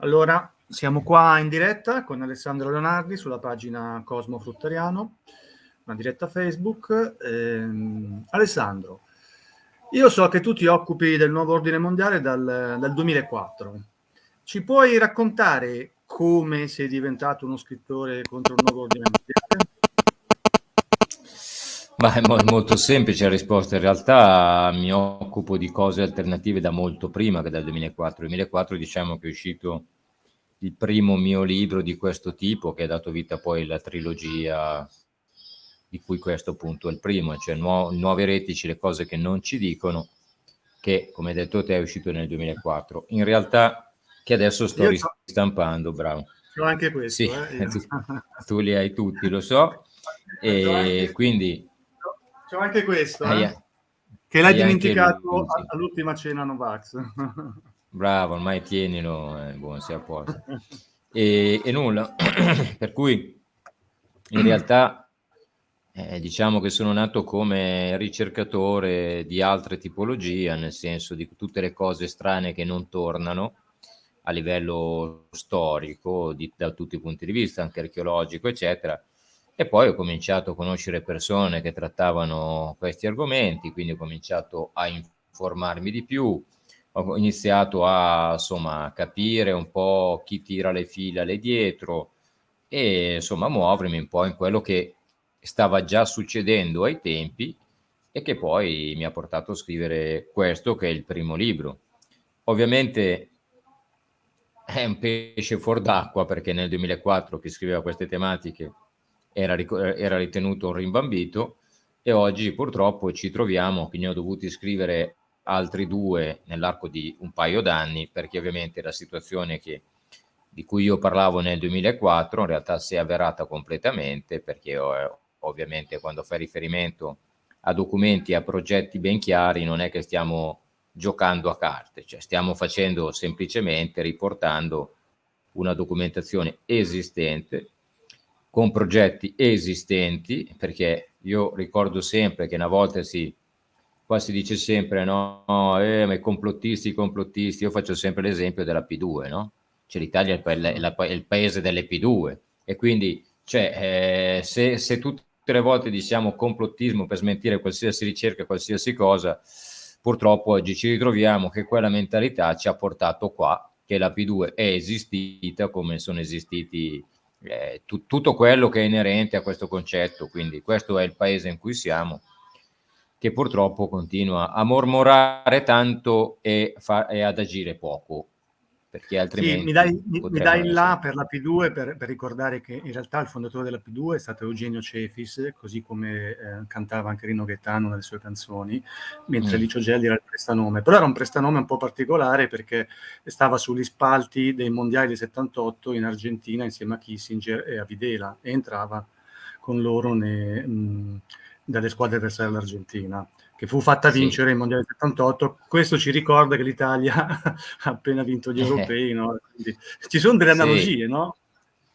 Allora, siamo qua in diretta con Alessandro Leonardi sulla pagina Cosmo Fruttariano, una diretta Facebook. Eh, Alessandro, io so che tu ti occupi del nuovo ordine mondiale dal, dal 2004. Ci puoi raccontare come sei diventato uno scrittore contro il nuovo ordine mondiale? Ma è mo molto semplice la risposta, in realtà mi occupo di cose alternative da molto prima che dal 2004. Nel 2004 diciamo che è uscito il primo mio libro di questo tipo che ha dato vita poi alla trilogia di cui questo appunto è il primo, cioè nu Nuovi eretici, le cose che non ci dicono, che come hai detto te è uscito nel 2004. In realtà che adesso sto ristampando, bravo. C'ho anche questo. Sì, eh, tu, tu, li hai tutti, lo so. E quindi c'è anche questo, eh? che l'hai dimenticato all'ultima cena Novax. Bravo, ormai tienilo, eh, buon sia a posto. E, e nulla, per cui in realtà eh, diciamo che sono nato come ricercatore di altre tipologie, nel senso di tutte le cose strane che non tornano a livello storico, di, da tutti i punti di vista, anche archeologico, eccetera, e poi ho cominciato a conoscere persone che trattavano questi argomenti, quindi ho cominciato a informarmi di più, ho iniziato a insomma, capire un po' chi tira le fila lì dietro e insomma muovermi un po' in quello che stava già succedendo ai tempi e che poi mi ha portato a scrivere questo che è il primo libro. Ovviamente è un pesce fuor d'acqua perché nel 2004 chi scriveva queste tematiche era, era ritenuto un rimbambito e oggi purtroppo ci troviamo che ne ho dovuti scrivere altri due nell'arco di un paio d'anni perché ovviamente la situazione che, di cui io parlavo nel 2004 in realtà si è avverata completamente perché eh, ovviamente quando fai riferimento a documenti a progetti ben chiari non è che stiamo giocando a carte, cioè stiamo facendo semplicemente riportando una documentazione esistente con progetti esistenti, perché io ricordo sempre che una volta si, qua si dice sempre, no, eh, ma i complottisti, i complottisti, io faccio sempre l'esempio della P2, no? Cioè l'Italia è, è, è, il paese delle P2 e quindi cioè, eh, se, se tutte le volte diciamo complottismo per smentire qualsiasi ricerca, qualsiasi cosa, purtroppo oggi ci ritroviamo che quella mentalità ci ha portato qua, che la P2 è esistita come sono esistiti eh, tu, tutto quello che è inerente a questo concetto, quindi questo è il paese in cui siamo, che purtroppo continua a mormorare tanto e, fa, e ad agire poco perché altrimenti... Sì, mi dai, mi dai là per la P2 per, per, ricordare che in realtà il fondatore della P2 è stato Eugenio Cefis, così come eh, cantava anche Rino Gaetano nelle sue canzoni, mentre mm. Licio Gelli era il prestanome. Però era un prestanome un po' particolare perché stava sugli spalti dei mondiali del 78 in Argentina insieme a Kissinger e a Videla e entrava con loro ne, mh, dalle squadre avversarie all'Argentina che fu fatta vincere sì. il Mondiale 78. Questo ci ricorda che l'Italia ha appena vinto gli europei, no? Quindi, ci sono delle analogie, sì. no?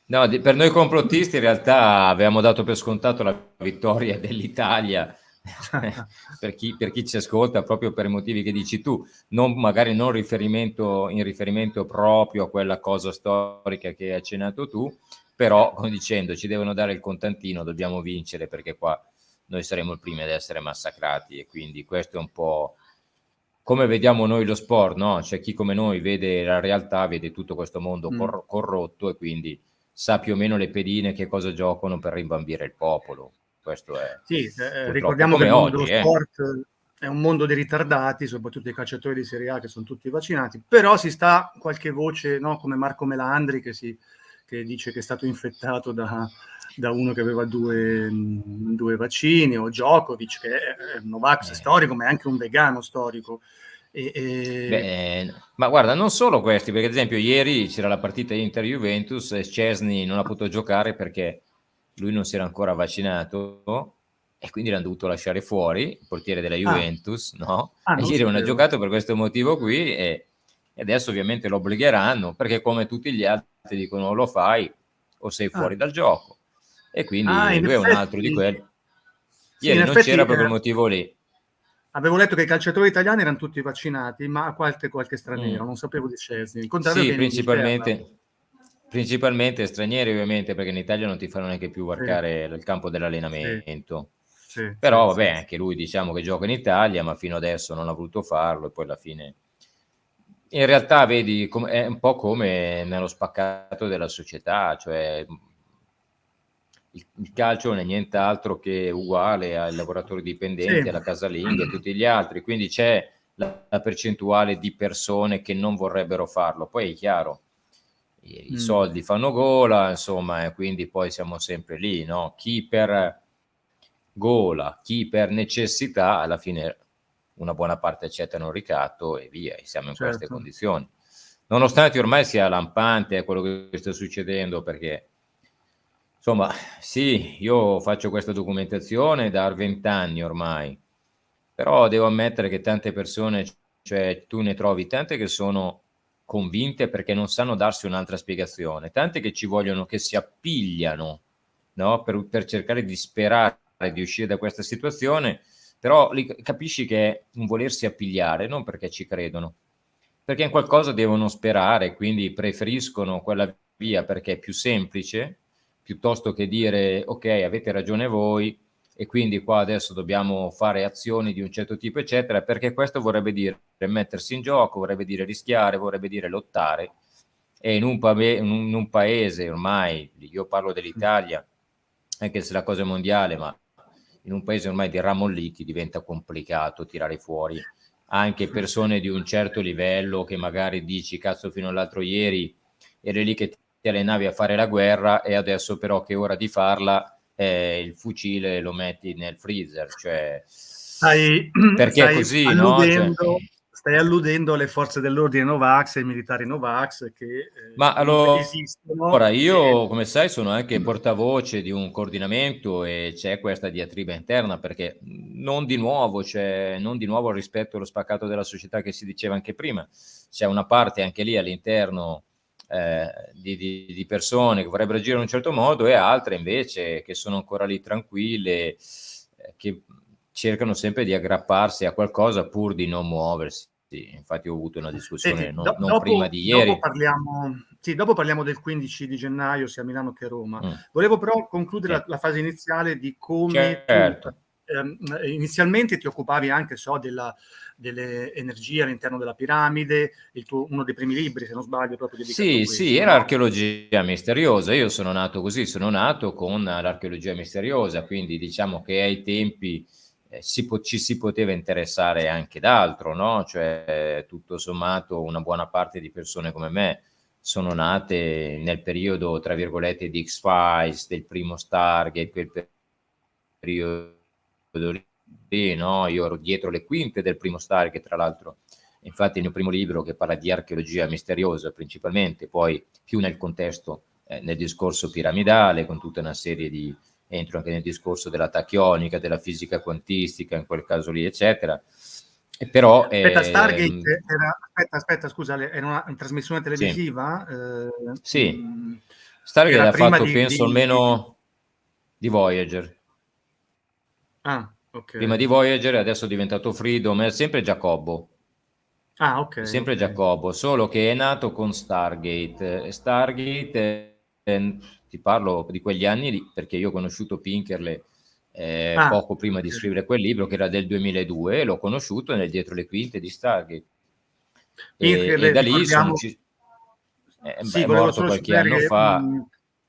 No, per noi complottisti in realtà avevamo dato per scontato la vittoria dell'Italia per, chi, per, chi, ci ascolta proprio per i motivi che dici tu, non, magari non riferimento, in riferimento proprio a quella cosa storica che hai accennato tu, però come dicendo ci devono dare il contantino, dobbiamo vincere perché qua noi saremo i primi ad essere massacrati e quindi questo è un po' come vediamo noi lo sport, no? C'è chi come noi vede la realtà, vede tutto questo mondo mm. cor corrotto e quindi sa più o meno le pedine che cosa giocano per rimbambire il popolo. Questo è Sì, eh, ricordiamo che il mondo oggi, dello eh. sport è un mondo di ritardati, soprattutto i calciatori di Serie A che sono tutti vaccinati, però si sta qualche voce, no? come Marco Melandri che, si, che dice che è stato infettato da, da uno che aveva due, due vaccini, o Djokovic, che è un Novax eh. storico, ma è anche un vegano storico. E, e... Beh, ma guarda, non solo questi, perché ad esempio ieri c'era la partita Inter-Juventus e Cesny non ha potuto giocare perché lui non si era ancora vaccinato e quindi l'hanno dovuto lasciare fuori, il portiere della ah. Juventus, ah. no? Ah, ieri non ha giocato per questo motivo qui e, e adesso ovviamente lo obbligheranno perché come tutti gli altri dicono lo fai o sei ah. fuori ah. dal gioco e quindi ah, lui è un altro di quelli. Ieri sì, non c'era per quel motivo lì. Avevo letto che i calciatori italiani erano tutti vaccinati, ma qualche, qualche straniero, mm. non sapevo di Scesni. Sì, principalmente, principalmente, stranieri ovviamente, perché in Italia non ti fanno neanche più varcare sì. il campo dell'allenamento. Sì. Sì, Però vabbè, anche lui diciamo che gioca in Italia, ma fino adesso non ha voluto farlo e poi alla fine... In realtà, vedi, è un po' come nello spaccato della società, cioè il, il, calcio non è nient'altro che uguale ai lavoratori dipendenti, sì. alla casalinga e tutti gli altri, quindi c'è la, la, percentuale di persone che non vorrebbero farlo. Poi è chiaro, i, mm. i soldi fanno gola, insomma, e quindi poi siamo sempre lì, no? Chi per gola, chi per necessità, alla fine una buona parte accettano il ricatto e via, e siamo in certo. queste condizioni. Nonostante ormai sia lampante quello che sta succedendo, perché Insomma, sì, io faccio questa documentazione da 20 anni ormai, però devo ammettere che tante persone, cioè tu ne trovi tante che sono convinte perché non sanno darsi un'altra spiegazione, tante che ci vogliono, che si appigliano no? per, per cercare di sperare di uscire da questa situazione, però li, capisci che è un volersi appigliare, non perché ci credono, perché in qualcosa devono sperare, quindi preferiscono quella via perché è più semplice, piuttosto che dire ok avete ragione voi e quindi qua adesso dobbiamo fare azioni di un certo tipo eccetera perché questo vorrebbe dire mettersi in gioco, vorrebbe dire rischiare, vorrebbe dire lottare. E in un, in un paese ormai, io parlo dell'Italia anche se la cosa è mondiale ma in un paese ormai di ramolliti diventa complicato tirare fuori anche persone di un certo livello che magari dici cazzo fino all'altro ieri eri lì che ti allenavi a fare la guerra e adesso però che è ora di farla eh, il fucile lo metti nel freezer, cioè stai, perché stai è così, alludendo, no? Cioè, stai alludendo alle forze dell'ordine Novax e ai militari Novax che eh, Ma allora, esistono. Ora, io, come sai, sono anche portavoce di un coordinamento e c'è questa diatriba interna perché non di nuovo, cioè, non di nuovo rispetto allo spaccato della società che si diceva anche prima, c'è una parte anche lì all'interno eh, di, di, di, persone che vorrebbero agire in un certo modo e altre invece che sono ancora lì tranquille, eh, che cercano sempre di aggrapparsi a qualcosa pur di non muoversi. Infatti ho avuto una discussione sì, non, do, non dopo, prima di ieri. Dopo parliamo, sì, dopo parliamo del 15 di gennaio sia a Milano che a Roma. Mm. Volevo però concludere la, la, fase iniziale di come certo. tu, ehm, inizialmente ti occupavi anche so, della, delle energie all'interno della piramide, tuo, uno dei primi libri, se non sbaglio, proprio dedicato Sì, sì, era archeologia misteriosa. Io sono nato così, sono nato con l'archeologia misteriosa, quindi diciamo che ai tempi eh, si ci si poteva interessare anche d'altro, no? Cioè, tutto sommato, una buona parte di persone come me sono nate nel periodo, tra virgolette, di X-Files, del primo Stargate, quel periodo lì sì, no, io ero dietro le quinte del primo Star, che tra l'altro, infatti il mio primo libro che parla di archeologia misteriosa principalmente, poi più nel contesto, eh, nel discorso piramidale, con tutta una serie di, entro anche nel discorso della tachionica, della fisica quantistica, in quel caso lì, eccetera. E però, aspetta, Stargate ehm, era, aspetta, aspetta, scusa, era una, una trasmissione televisiva? Sì, eh, sì. Mm, Stargate ha fatto, di, penso, di, almeno di Voyager. Ah, Okay. Prima di Voyager, adesso è diventato Freedom, è sempre Giacobbo. Ah, ok. Sempre okay. Giacobbo, solo che è nato con Stargate. Stargate, eh, ti parlo di quegli anni lì, perché io ho conosciuto Pinkerle eh, ah, poco prima okay. di scrivere quel libro, che era del 2002, e l'ho conosciuto nel dietro le quinte di Stargate. E, e da lì sono... Eh, sì, è morto qualche anno fa.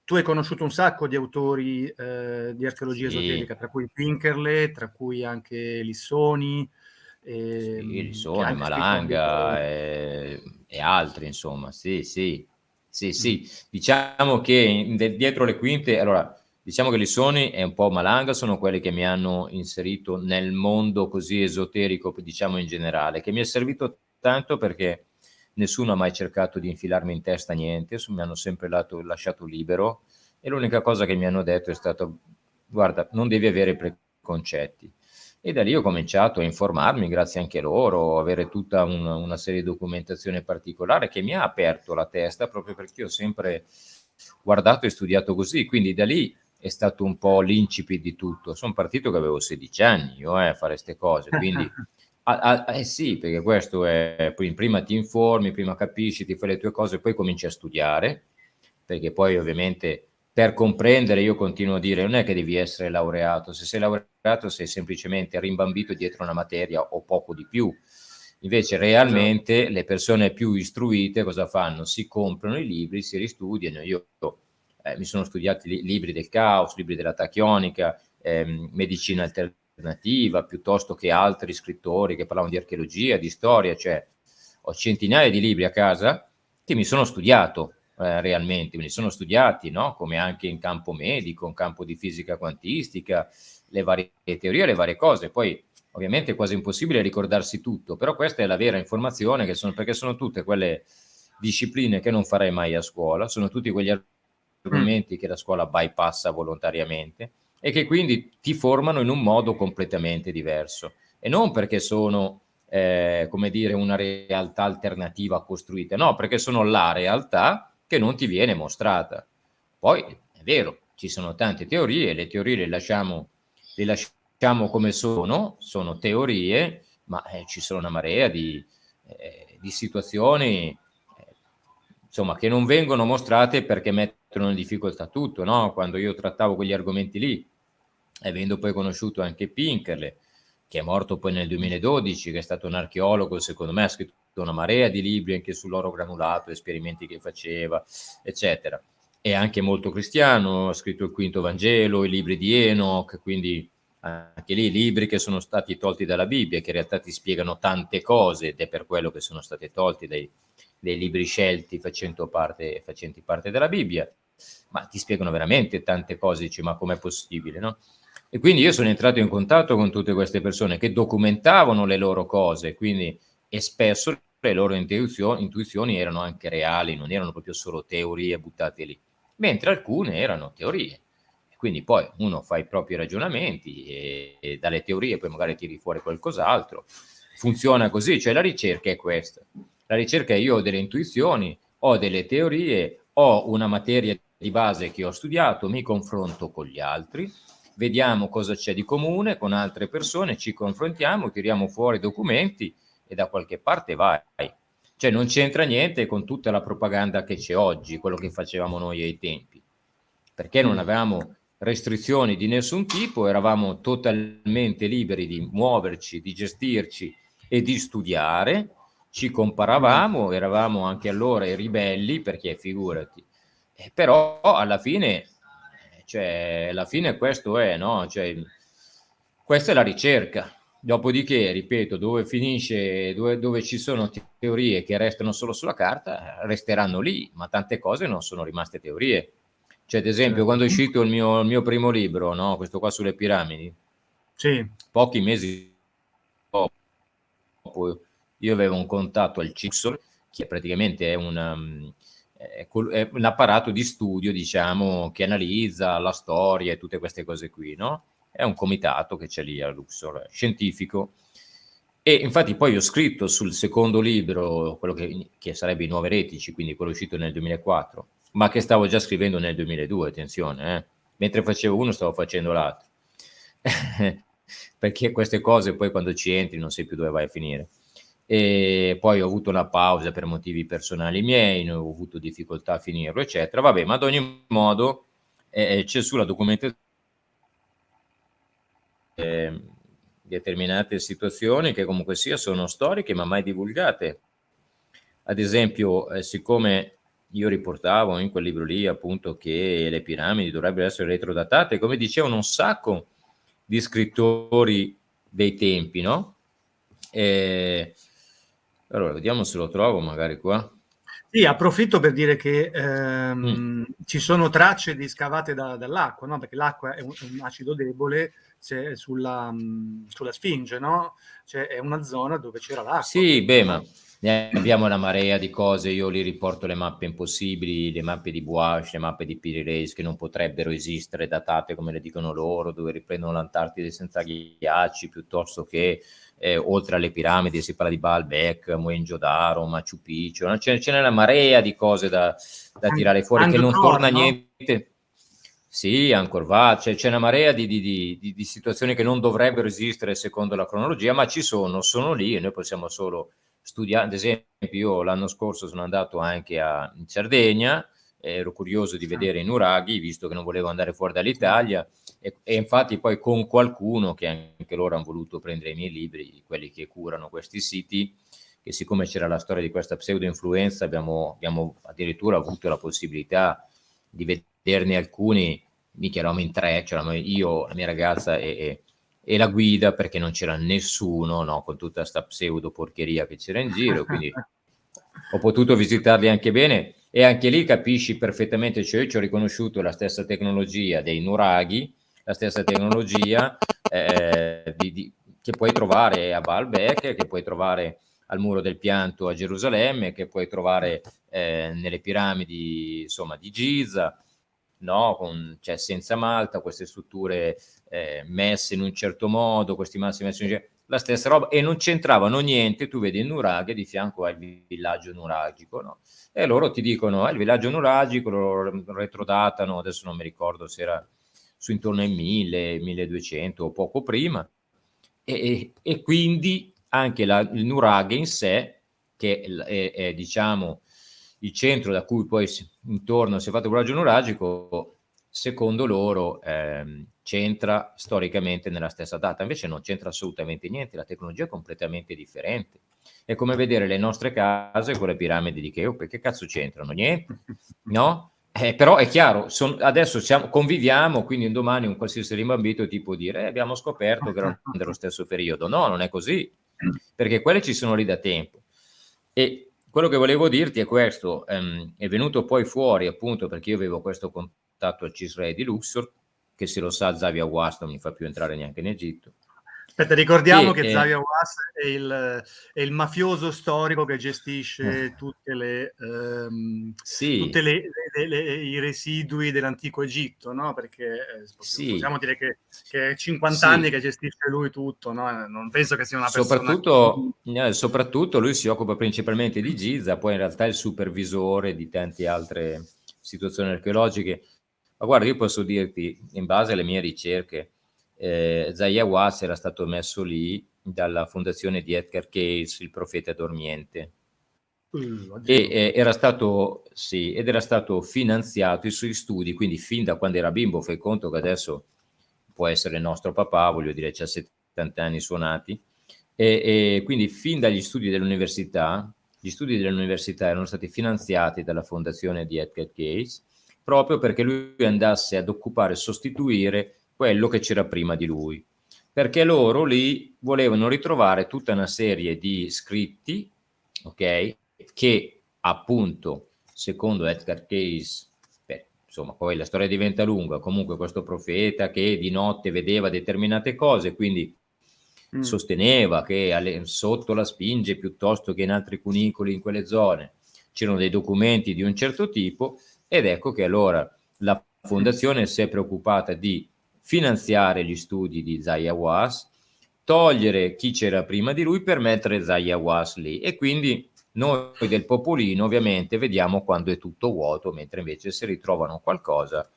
Tu hai conosciuto un sacco di autori eh, di archeologia sì. esoterica, tra cui Pinkerle, tra cui anche Lissoni. E, sì, ehm, Lissoni, Malanga e, e, altri, insomma, sì, sì, sì, sì. Mm. Diciamo che dietro le quinte, allora, diciamo che Lissoni e un po' Malanga sono quelli che mi hanno inserito nel mondo così esoterico, diciamo in generale, che mi è servito tanto perché nessuno ha mai cercato di infilarmi in testa niente, mi hanno sempre lato, lasciato libero e l'unica cosa che mi hanno detto è stato guarda, non devi avere preconcetti. E da lì ho cominciato a informarmi, grazie anche a loro, avere tutta una, una serie di documentazione particolare che mi ha aperto la testa proprio perché ho sempre guardato e studiato così. Quindi da lì è stato un po' l'incipit di tutto. Sono partito che avevo 16 anni io eh, a fare queste cose, quindi a, a, eh sì, perché questo è, prima ti informi, prima capisci, ti fai le tue cose, poi cominci a studiare, perché poi ovviamente per comprendere, io continuo a dire, non è che devi essere laureato, se sei laureato sei semplicemente rimbambito dietro una materia o poco di più. Invece realmente esatto. le persone più istruite cosa fanno? Si comprano i libri, si ristudiano. Io eh, mi sono studiati li libri del caos, libri della tachionica, ehm, medicina alternativa, piuttosto che altri scrittori che parlavano di archeologia, di storia, cioè ho centinaia di libri a casa che mi sono studiato eh, realmente, me li sono studiati, no? come anche in campo medico, in campo di fisica quantistica, le varie teorie, le varie cose. Poi ovviamente è quasi impossibile ricordarsi tutto, però questa è la vera informazione, che sono, perché sono tutte quelle discipline che non farei mai a scuola, sono tutti quegli argomenti mm. che la scuola bypassa volontariamente e che quindi ti formano in un modo completamente diverso. E non perché sono, eh, come dire, una realtà alternativa costruita, no, perché sono la realtà che non ti viene mostrata. Poi è vero, ci sono tante teorie, le teorie le lasciamo, le lasciamo come sono, sono teorie, ma eh, ci sono una marea di, eh, di situazioni eh, insomma, che non vengono mostrate perché mettono in difficoltà tutto. No? Quando io trattavo quegli argomenti lì, avendo poi conosciuto anche Pinkerle, che è morto poi nel 2012, che è stato un archeologo, secondo me ha scritto una marea di libri anche sull'oro granulato, esperimenti che faceva, eccetera. È anche molto cristiano, ha scritto il quinto Vangelo, i libri di Enoch, quindi anche lì libri che sono stati tolti dalla Bibbia, che in realtà ti spiegano tante cose ed è per quello che sono stati tolti dai, dai libri scelti parte, facenti parte della Bibbia, ma ti spiegano veramente tante cose, dici ma com'è possibile, no? E quindi io sono entrato in contatto con tutte queste persone che documentavano le loro cose, quindi, e spesso le loro intuizioni, intuizioni erano anche reali, non erano proprio solo teorie buttate lì, mentre alcune erano teorie. Quindi poi uno fa i propri ragionamenti e, e dalle teorie poi magari tiri fuori qualcos'altro. Funziona così, cioè la ricerca è questa. La ricerca è io ho delle intuizioni, ho delle teorie, ho una materia di base che ho studiato, mi confronto con gli altri, vediamo cosa c'è di comune con altre persone, ci confrontiamo, tiriamo fuori documenti e da qualche parte vai. Cioè non c'entra niente con tutta la propaganda che c'è oggi, quello che facevamo noi ai tempi, perché non avevamo restrizioni di nessun tipo, eravamo totalmente liberi di muoverci, di gestirci e di studiare, ci comparavamo, eravamo anche allora i ribelli, perché figurati, eh, però alla fine cioè, alla fine questo è, no? Cioè, questa è la ricerca. Dopodiché, ripeto, dove finisce, dove, dove, ci sono teorie che restano solo sulla carta, resteranno lì, ma tante cose non sono rimaste teorie. Cioè, ad esempio, certo. quando è uscito il mio, il mio primo libro, no? questo qua sulle piramidi, sì. pochi mesi dopo, io avevo un contatto al CIXOR, che praticamente è un, è un apparato di studio, diciamo, che analizza la storia e tutte queste cose qui, no? È un comitato che c'è lì a Luxor, scientifico. E infatti poi ho scritto sul secondo libro, quello che, che sarebbe I Nuovi Eretici, quindi quello uscito nel 2004, ma che stavo già scrivendo nel 2002, attenzione, eh? mentre facevo uno stavo facendo l'altro. Perché queste cose poi quando ci entri non sai più dove vai a finire e poi ho avuto una pausa per motivi personali miei, ho avuto difficoltà a finirlo, eccetera. Vabbè, ma ad ogni modo eh, c'è sulla documentazione eh, determinate situazioni che comunque sia sono storiche ma mai divulgate. Ad esempio, eh, siccome io riportavo in quel libro lì appunto che le piramidi dovrebbero essere retrodatate, come dicevano un sacco di scrittori dei tempi, no? Eh, allora, vediamo se lo trovo magari qua. Sì, approfitto per dire che ehm, mm. ci sono tracce di scavate da, dall'acqua, no? perché l'acqua è un, un, acido debole sulla, mm, sulla, Sfinge, no? Cioè è una zona dove c'era l'acqua. Sì, beh, ma ne abbiamo una marea di cose, io li riporto le mappe impossibili, le mappe di Boash, le mappe di Piri che non potrebbero esistere datate come le dicono loro, dove riprendono l'Antartide senza ghiacci, piuttosto che eh, oltre alle piramidi si parla di Baalbek, Mohenjo-Daro, Machu Picchu, ce, n'è una marea di cose da, da tirare fuore che non torna no? niente. Sì, Angkor Wat, c'è, c'è una marea di, di, di, di, situazioni che non dovrebbero esistere secondo la cronologia, ma ci sono, sono lì e noi possiamo solo studiare. Ad esempio, io l'anno scorso sono andato anche a, in Sardegna, ero curioso di vedere i nuraghi, visto che non volevo andare fuori dall'Italia, e, e, infatti poi con qualcuno, che anche loro hanno voluto prendere i miei libri, quelli che curano questi siti, che siccome c'era la storia di questa pseudo-influenza, abbiamo, abbiamo addirittura avuto la possibilità di vederne alcuni, mica eravamo in tre, c'eravamo io, la mia ragazza e, e, e la guida, perché non c'era nessuno, no, con tutta questa pseudo porcheria che c'era in giro, quindi ho potuto visitarli anche bene e anche lì capisci perfettamente, cioè io ci ho riconosciuto la stessa tecnologia dei nuraghi, la stessa tecnologia eh, di, di, che puoi trovare a Baalbek, che puoi trovare al muro del pianto a Gerusalemme, che puoi trovare eh, nelle piramidi insomma, di Giza, no? Con, cioè, senza Malta, queste strutture eh, messe in un certo modo, questi massi messi in un certo la stessa roba, e non c'entravano niente, tu vedi il nuraghe di fianco al villaggio nuragico, no? E loro ti dicono, eh, il villaggio nuragico lo retrodatano, adesso non mi ricordo se era su intorno ai 1000, 1200 o poco prima, e, e quindi anche la, il nuraghe in sé, che è, è, diciamo il centro da cui poi intorno si è fatto il villaggio nuragico, secondo loro ehm, c'entra storicamente nella stessa data, invece non c'entra assolutamente niente, la tecnologia è completamente differente. È come vedere le nostre case con le piramidi di Cheope, che cazzo c'entrano? Niente, no? Eh, però è chiaro, son, adesso siamo, conviviamo, quindi un domani un qualsiasi rimbambito ti può dire eh, abbiamo scoperto che erano dello stesso periodo. No, non è così, perché quelle ci sono lì da tempo. E quello che volevo dirti è questo, ehm, è venuto poi fuori appunto perché io avevo questo contatto al Cisre di Luxor, che se lo sa Zavia Was non mi fa più entrare neanche in Egitto, Aspetta, ricordiamo che, che Xavier Was è il, è il, mafioso storico che gestisce eh. tutte le, um, sì. tutte le, le, le, i residui dell'antico Egitto, no? Perché eh, sì. possiamo dire che, che è 50 sì. anni che gestisce lui tutto, no? Non penso che sia una persona... Soprattutto, che... soprattutto lui si occupa principalmente di Giza, poi in realtà è il supervisore di tante altre situazioni archeologiche. Ma guarda, io posso dirti, in base alle mie ricerche, eh, Zaya Was era stato messo lì dalla fondazione di Edgar Case, il profeta dormiente. Uh, e eh, era stato, sì, ed era stato finanziato i suoi studi, quindi fin da quando era bimbo, fai conto che adesso può essere nostro papà, voglio dire, c'ha 70 anni suonati, e, e quindi fin dagli studi dell'università, gli studi dell'università erano stati finanziati dalla fondazione di Edgar Case, proprio perché lui andasse ad occupare e sostituire quello che c'era prima di lui, perché loro lì volevano ritrovare tutta una serie di scritti, ok, che appunto, secondo Edgar Case, beh, insomma, poi la storia diventa lunga, comunque questo profeta che di notte vedeva determinate cose, quindi mm. sosteneva che alle, sotto la spinge piuttosto che in altri cunicoli in quelle zone c'erano dei documenti di un certo tipo ed ecco che allora la fondazione si è preoccupata di finanziare gli studi di Zaya Was, togliere chi c'era prima di lui per mettere Zaya Was lì e quindi noi del popolino ovviamente vediamo quando è tutto vuoto, mentre invece se ritrovano qualcosa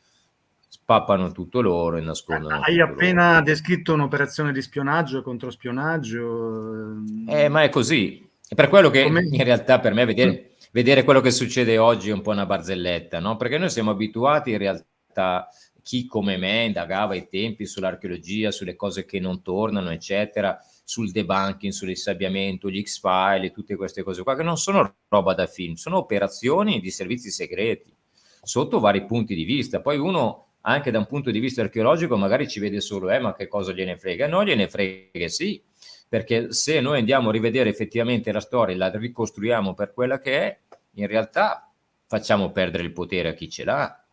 spappano tutto loro e nascondono. Hai appena loro. descritto un'operazione di spionaggio contro spionaggio. Eh, ma è così. È per quello che Come... in realtà per me vedere, vedere quello che succede oggi è un po' una barzelletta, no? Perché noi siamo abituati in realtà chi come me indagava ai tempi sull'archeologia, sulle cose che non tornano, eccetera, sul debunking, sull'insabbiamento, gli X-File, tutte queste cose qua, che non sono roba da film, sono operazioni di servizi segreti, sotto vari punti di vista. Poi uno, anche da un punto di vista archeologico, magari ci vede solo, eh, ma che cosa gliene frega? No, gliene frega sì, perché se noi andiamo a rivedere effettivamente la storia e la ricostruiamo per quella che è, in realtà facciamo perdere il potere a chi ce l'ha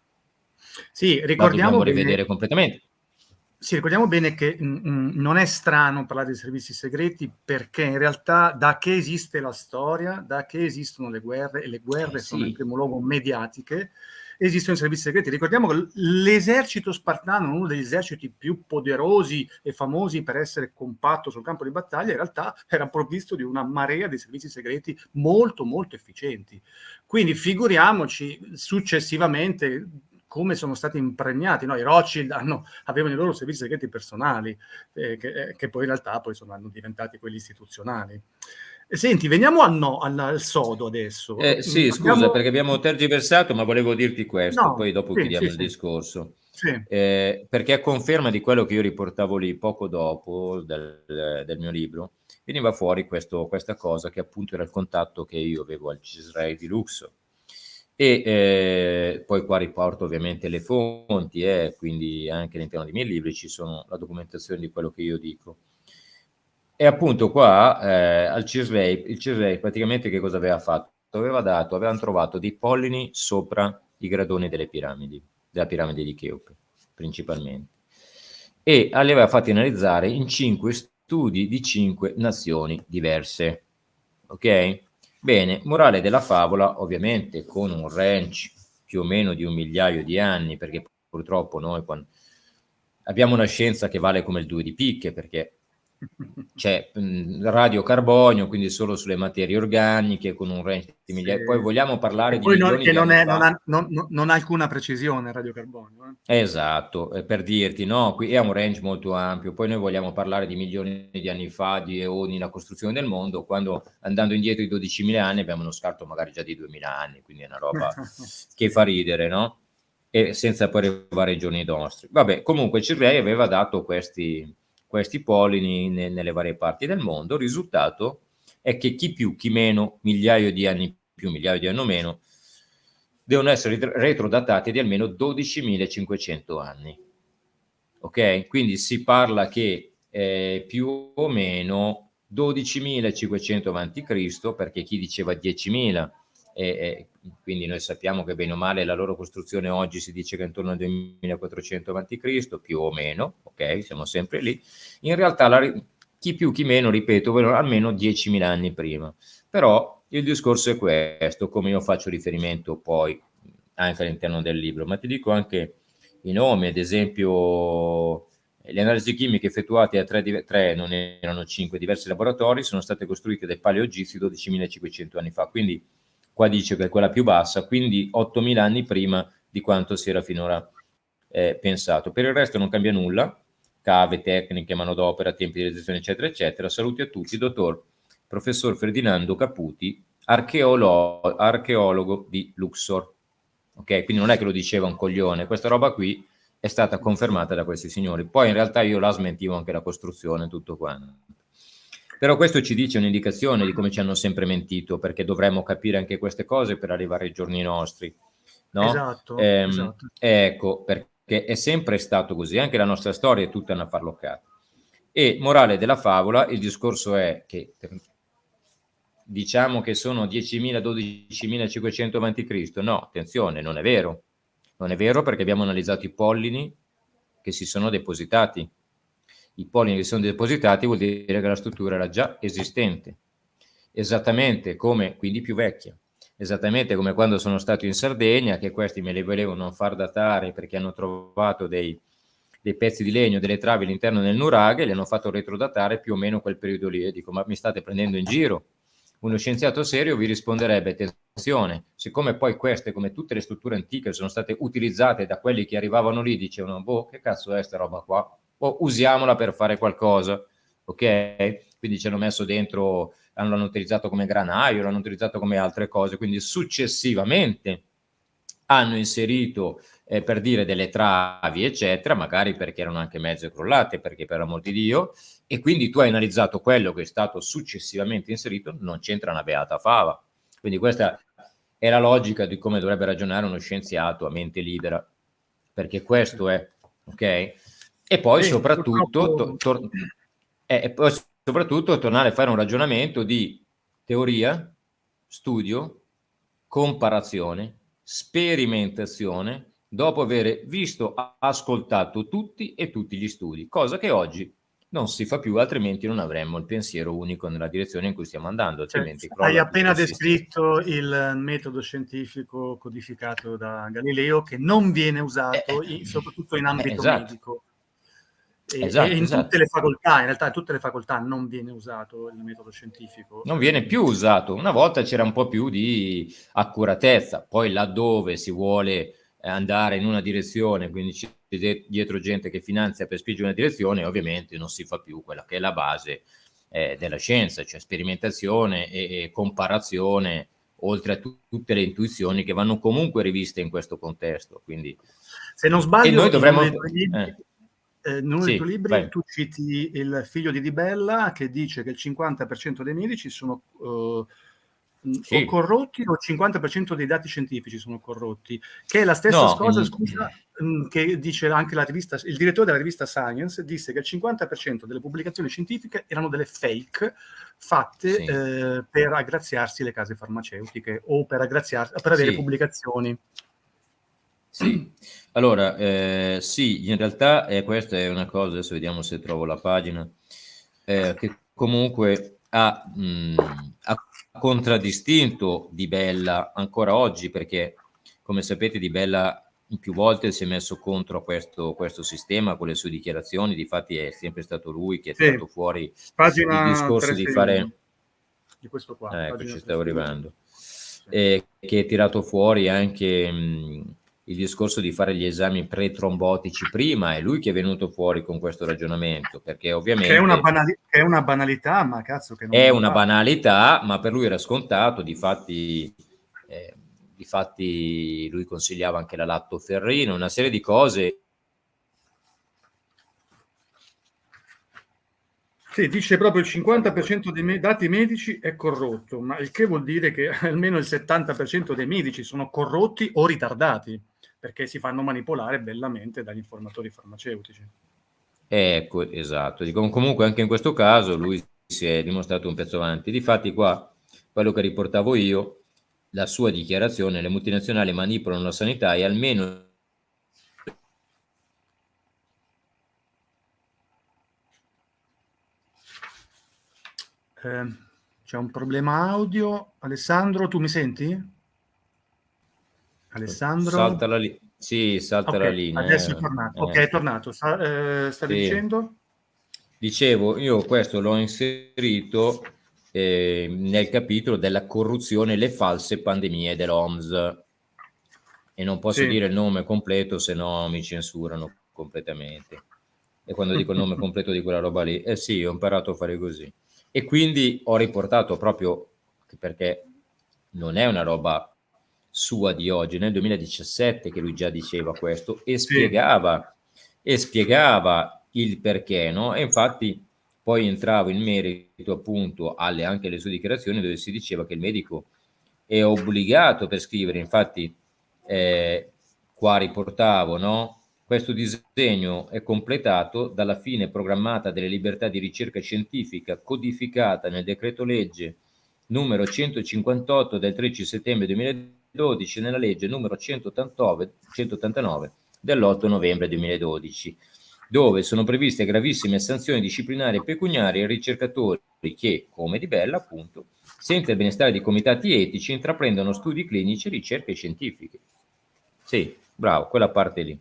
sì, ricordiamo bene, rivedere completamente. Sì, ricordiamo bene che mh, mm, mm, non è strano parlare di servizi segreti perché in realtà da che esiste la storia, da che esistono le guerre, e le guerre eh, sono in primo luogo mediatiche, esistono i servizi segreti. Ricordiamo che l'esercito spartano, uno degli eserciti più poderosi e famosi per essere compatto sul campo di battaglia, in realtà era provvisto di una marea di servizi segreti molto molto efficienti. Quindi figuriamoci successivamente come sono stati impregnati. No? I Rothschild hanno, avevano i loro servizi segreti personali, eh, che, eh, che, poi in realtà poi sono diventati quelli istituzionali. Senti, veniamo al, no, al, al sodo adesso. Eh, sì, abbiamo... scusa, perché abbiamo tergiversato, ma volevo dirti questo, no, poi dopo sì, chiudiamo sì, il sì. discorso. Eh, perché a conferma di quello che io riportavo lì poco dopo del, del mio libro, veniva fuori questo, questa cosa che appunto era il contatto che io avevo al Cisrael di Luxor. E eh, poi qua riporto ovviamente le fonti, eh, quindi anche all'interno dei miei libri ci sono la documentazione di quello che io dico. E appunto qua eh, al Cisrei, il Cisrei praticamente che cosa aveva fatto? Aveva dato, avevano trovato dei pollini sopra i gradoni delle piramidi, della piramide di Cheope, principalmente. E li aveva fatti analizzare in cinque studi di cinque nazioni diverse. Ok? Bene, morale della favola, ovviamente con un range più o meno di un migliaio di anni, perché purtroppo noi quando... abbiamo una scienza che vale come il 2 di picche, perché c'è radiocarbonio, quindi solo sulle materie organiche con un range di migliaia. Sì. Poi vogliamo parlare di non, che non, è, non, ha, non, non, ha, alcuna precisione il radiocarbonio. Eh. Esatto, per dirti, no, qui è un range molto ampio. Poi noi vogliamo parlare di milioni di anni fa, di eoni, la costruzione del mondo, quando andando indietro di 12.000 anni abbiamo uno scarto magari già di 2.000 anni, quindi è una roba che fa ridere, no? E senza poi arrivare ai giorni nostri. Vabbè, comunque Cirrei aveva dato questi questi pollini ne, nelle varie parti del mondo. Il risultato è che chi più, chi meno, migliaio di anni più, migliaio di anni meno, devono essere retrodatati di almeno 12.500 anni. Ok? Quindi si parla che eh, più o meno 12.500 a.C., perché chi diceva 10.000 e, e, quindi noi sappiamo che bene o male la loro costruzione oggi si dice che è intorno al 2400 a.C., più o meno, ok, siamo sempre lì. In realtà la, chi più chi meno, ripeto, almeno 10.000 anni prima. Però il discorso è questo, come io faccio riferimento poi anche all'interno del libro, ma ti dico anche i nomi, ad esempio le analisi chimiche effettuate a tre, tre non erano cinque diversi laboratori, sono state costruite dai paleogizi 12.500 anni fa, quindi qua dice che è quella più bassa, quindi 8.000 anni prima di quanto si era finora eh, pensato. Per il resto non cambia nulla, cave, tecniche, manodopera, tempi di realizzazione, eccetera, eccetera. Saluti a tutti, dottor professor Ferdinando Caputi, archeolo archeologo di Luxor. Ok, quindi non è che lo diceva un coglione, questa roba qui è stata confermata da questi signori. Poi in realtà io la smentivo anche la costruzione, tutto quanto. Però questo ci dice un'indicazione di come ci hanno sempre mentito, perché dovremmo capire anche queste cose per arrivare ai giorni nostri. No? Esatto, ehm, esatto. Ecco, perché è sempre stato così, anche la nostra storia è tutta una farloccata. E morale della favola, il discorso è che diciamo che sono 10.000, 12.500 a.C. No, attenzione, non è vero. Non è vero perché abbiamo analizzato i pollini che si sono depositati i polini che sono depositati vuol dire che la struttura era già esistente, esattamente come, quindi più vecchia, esattamente come quando sono stato in Sardegna, che questi me li volevano far datare perché hanno trovato dei, dei pezzi di legno, delle travi all'interno del nuraghe, li hanno fatto retrodatare più o meno quel periodo lì, e dico, ma mi state prendendo in giro? Uno scienziato serio vi risponderebbe, attenzione, siccome poi queste, come tutte le strutture antiche, sono state utilizzate da quelli che arrivavano lì, dicevano, boh, che cazzo è sta roba qua? O usiamola per fare qualcosa, ok? Quindi ci hanno messo dentro, l'hanno utilizzato come granaio, l'hanno utilizzato come altre cose, quindi successivamente hanno inserito eh, per dire delle travi eccetera, magari perché erano anche mezze crollate, perché per amor di Dio, e quindi tu hai analizzato quello che è stato successivamente inserito, non c'entra una beata fava. Quindi questa è la logica di come dovrebbe ragionare uno scienziato a mente libera, perché questo è, ok? E poi, sì, soprattutto, to, to, eh, e poi soprattutto tornare a fare un ragionamento di teoria, studio, comparazione, sperimentazione, dopo aver visto, ascoltato tutti e tutti gli studi, cosa che oggi non si fa più, altrimenti non avremmo il pensiero unico nella direzione in cui stiamo andando. Cioè, hai appena descritto il metodo scientifico codificato da Galileo che non viene usato eh, in, soprattutto in ambito eh, esatto. medico. E, esatto, e in esatto. tutte le facoltà, in realtà in tutte le facoltà non viene usato il metodo scientifico. Non viene più usato. Una volta c'era un po' più di accuratezza, poi laddove si vuole andare in una direzione, quindi c'è dietro gente che finanzia per spingere una direzione, ovviamente non si fa più quella che è la base eh, della scienza, cioè sperimentazione e, e comparazione, oltre a tutte le intuizioni che vanno comunque riviste in questo contesto. Quindi, Se non sbaglio, noi dovremmo... Eh. Eh, in uno sì, dei tuoi libri vai. tu citi il figlio di Di Bella che dice che il 50% dei medici sono uh, sì. o corrotti o il 50% dei dati scientifici sono corrotti, che è la stessa no, cosa, in... scusa, mm, che dice anche la rivista, il direttore della rivista Science disse che il 50% delle pubblicazioni scientifiche erano delle fake fatte sì. eh, per aggraziarsi le case farmaceutiche o per, per avere pubblicazioni. Sì, allora, eh, sì, in realtà eh, questa è una cosa, adesso vediamo se trovo la pagina, eh, che comunque ha, mh, ha contraddistinto Di Bella ancora oggi perché come sapete Di Bella più volte si è messo contro questo, questo sistema con le sue dichiarazioni, difatti è sempre stato lui che ha sì. tirato fuori il discorso di fare... Di questo qua. ecco, ci stavo arrivando. Eh, che ha tirato fuori anche mh, il discorso di fare gli esami pre-trombotici prima, è lui che è venuto fuori con questo ragionamento, perché ovviamente... È una, banali- è una banalità, ma cazzo che non È una banalità, ma per lui era scontato, difatti, eh, difatti lui consigliava anche la lattoferrina, una serie di cose. Sì, dice proprio il 50% dei me dati medici è corrotto, ma il che vuol dire che almeno il 70% dei medici sono corrotti o ritardati perché si fanno manipolare bellamente dagli informatori farmaceutici. Ecco, esatto. Dico, comunque anche in questo caso lui si è dimostrato un pezzo avanti. Difatti qua, quello che riportavo io, la sua dichiarazione, le multinazionali manipolano la sanità e almeno Eh, c'è un problema audio. Alessandro, tu mi senti? Alessandro? Salta la, li- sì, salta okay, la linea. Adesso è tornato. Eh. Ok, è tornato. Sta, eh, stavi sì. dicendo? Dicevo, io questo l'ho inserito eh, nel capitolo della corruzione e le false pandemie dell'OMS. E non posso sì. dire il nome completo, se no mi censurano completamente. E quando dico il nome completo di quella roba lì, eh sì, ho imparato a fare così. E quindi ho riportato proprio perché non è una roba sua di oggi, nel 2017 che lui già diceva questo e spiegava, e spiegava il perché, no? E infatti poi entravo in merito appunto alle anche alle sue dichiarazioni dove si diceva che il medico è obbligato per scrivere, infatti eh, qua riportavo, no? Questo disegno è completato dalla fine programmata delle libertà di ricerca scientifica codificata nel decreto legge numero 158 del 13 settembre 2020 2012 nella legge numero 189, 189 dell'8 novembre 2012, dove sono previste gravissime sanzioni disciplinari e pecuniarie ai ricercatori che, come Di Bella, appunto, senza il benestare di comitati etici, intraprendono studi clinici e ricerche scientifiche. Sì, bravo, quella parte lì.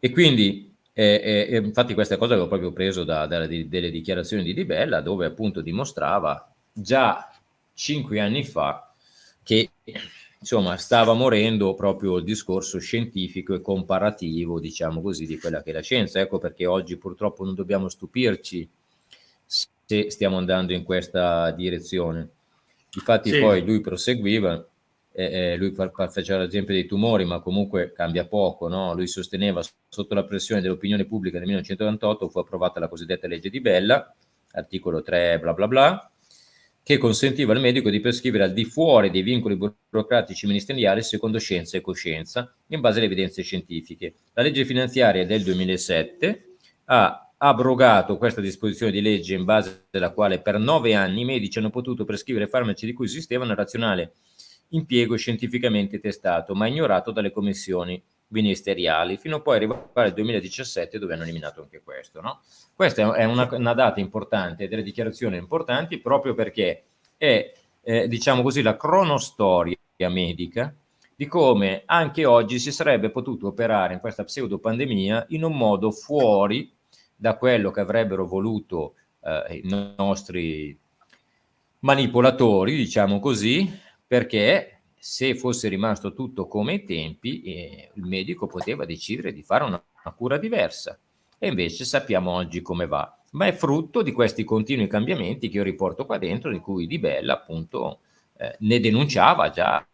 E quindi, eh, eh, infatti questa cosa l'avevo proprio preso da, da, dalle dichiarazioni di Di Bella, dove appunto dimostrava già cinque anni fa che insomma stava morendo proprio il discorso scientifico e comparativo, diciamo così, di quella che è la scienza. Ecco perché oggi purtroppo non dobbiamo stupirci se stiamo andando in questa direzione. Infatti sì. poi lui proseguiva, eh, lui faceva l'esempio dei tumori, ma comunque cambia poco, no? Lui sosteneva sotto la pressione dell'opinione pubblica nel 1998 fu approvata la cosiddetta legge di Bella, articolo 3 bla bla bla, che consentiva al medico di prescrivere al di fuori dei vincoli burocratici ministeriali secondo scienza e coscienza, in base alle evidenze scientifiche. La legge finanziaria del 2007 ha abrogato questa disposizione di legge in base alla quale per nove anni i medici hanno potuto prescrivere farmaci di cui esisteva un razionale impiego scientificamente testato, ma ignorato dalle commissioni ministeriali, fino a poi arrivare al 2017 dove hanno eliminato anche questo. No? Questa è una, una, data importante, delle dichiarazioni importanti, proprio perché è, eh, diciamo così, la cronostoria medica di come anche oggi si sarebbe potuto operare in questa pseudopandemia in un modo fuori da quello che avrebbero voluto eh, i nostri manipolatori, diciamo così, perché se fosse rimasto tutto come ai tempi, eh, il medico poteva decidere di fare una, una cura diversa. E invece sappiamo oggi come va. Ma è frutto di questi continui cambiamenti che io riporto qua dentro, di cui Di Bella appunto eh, ne denunciava già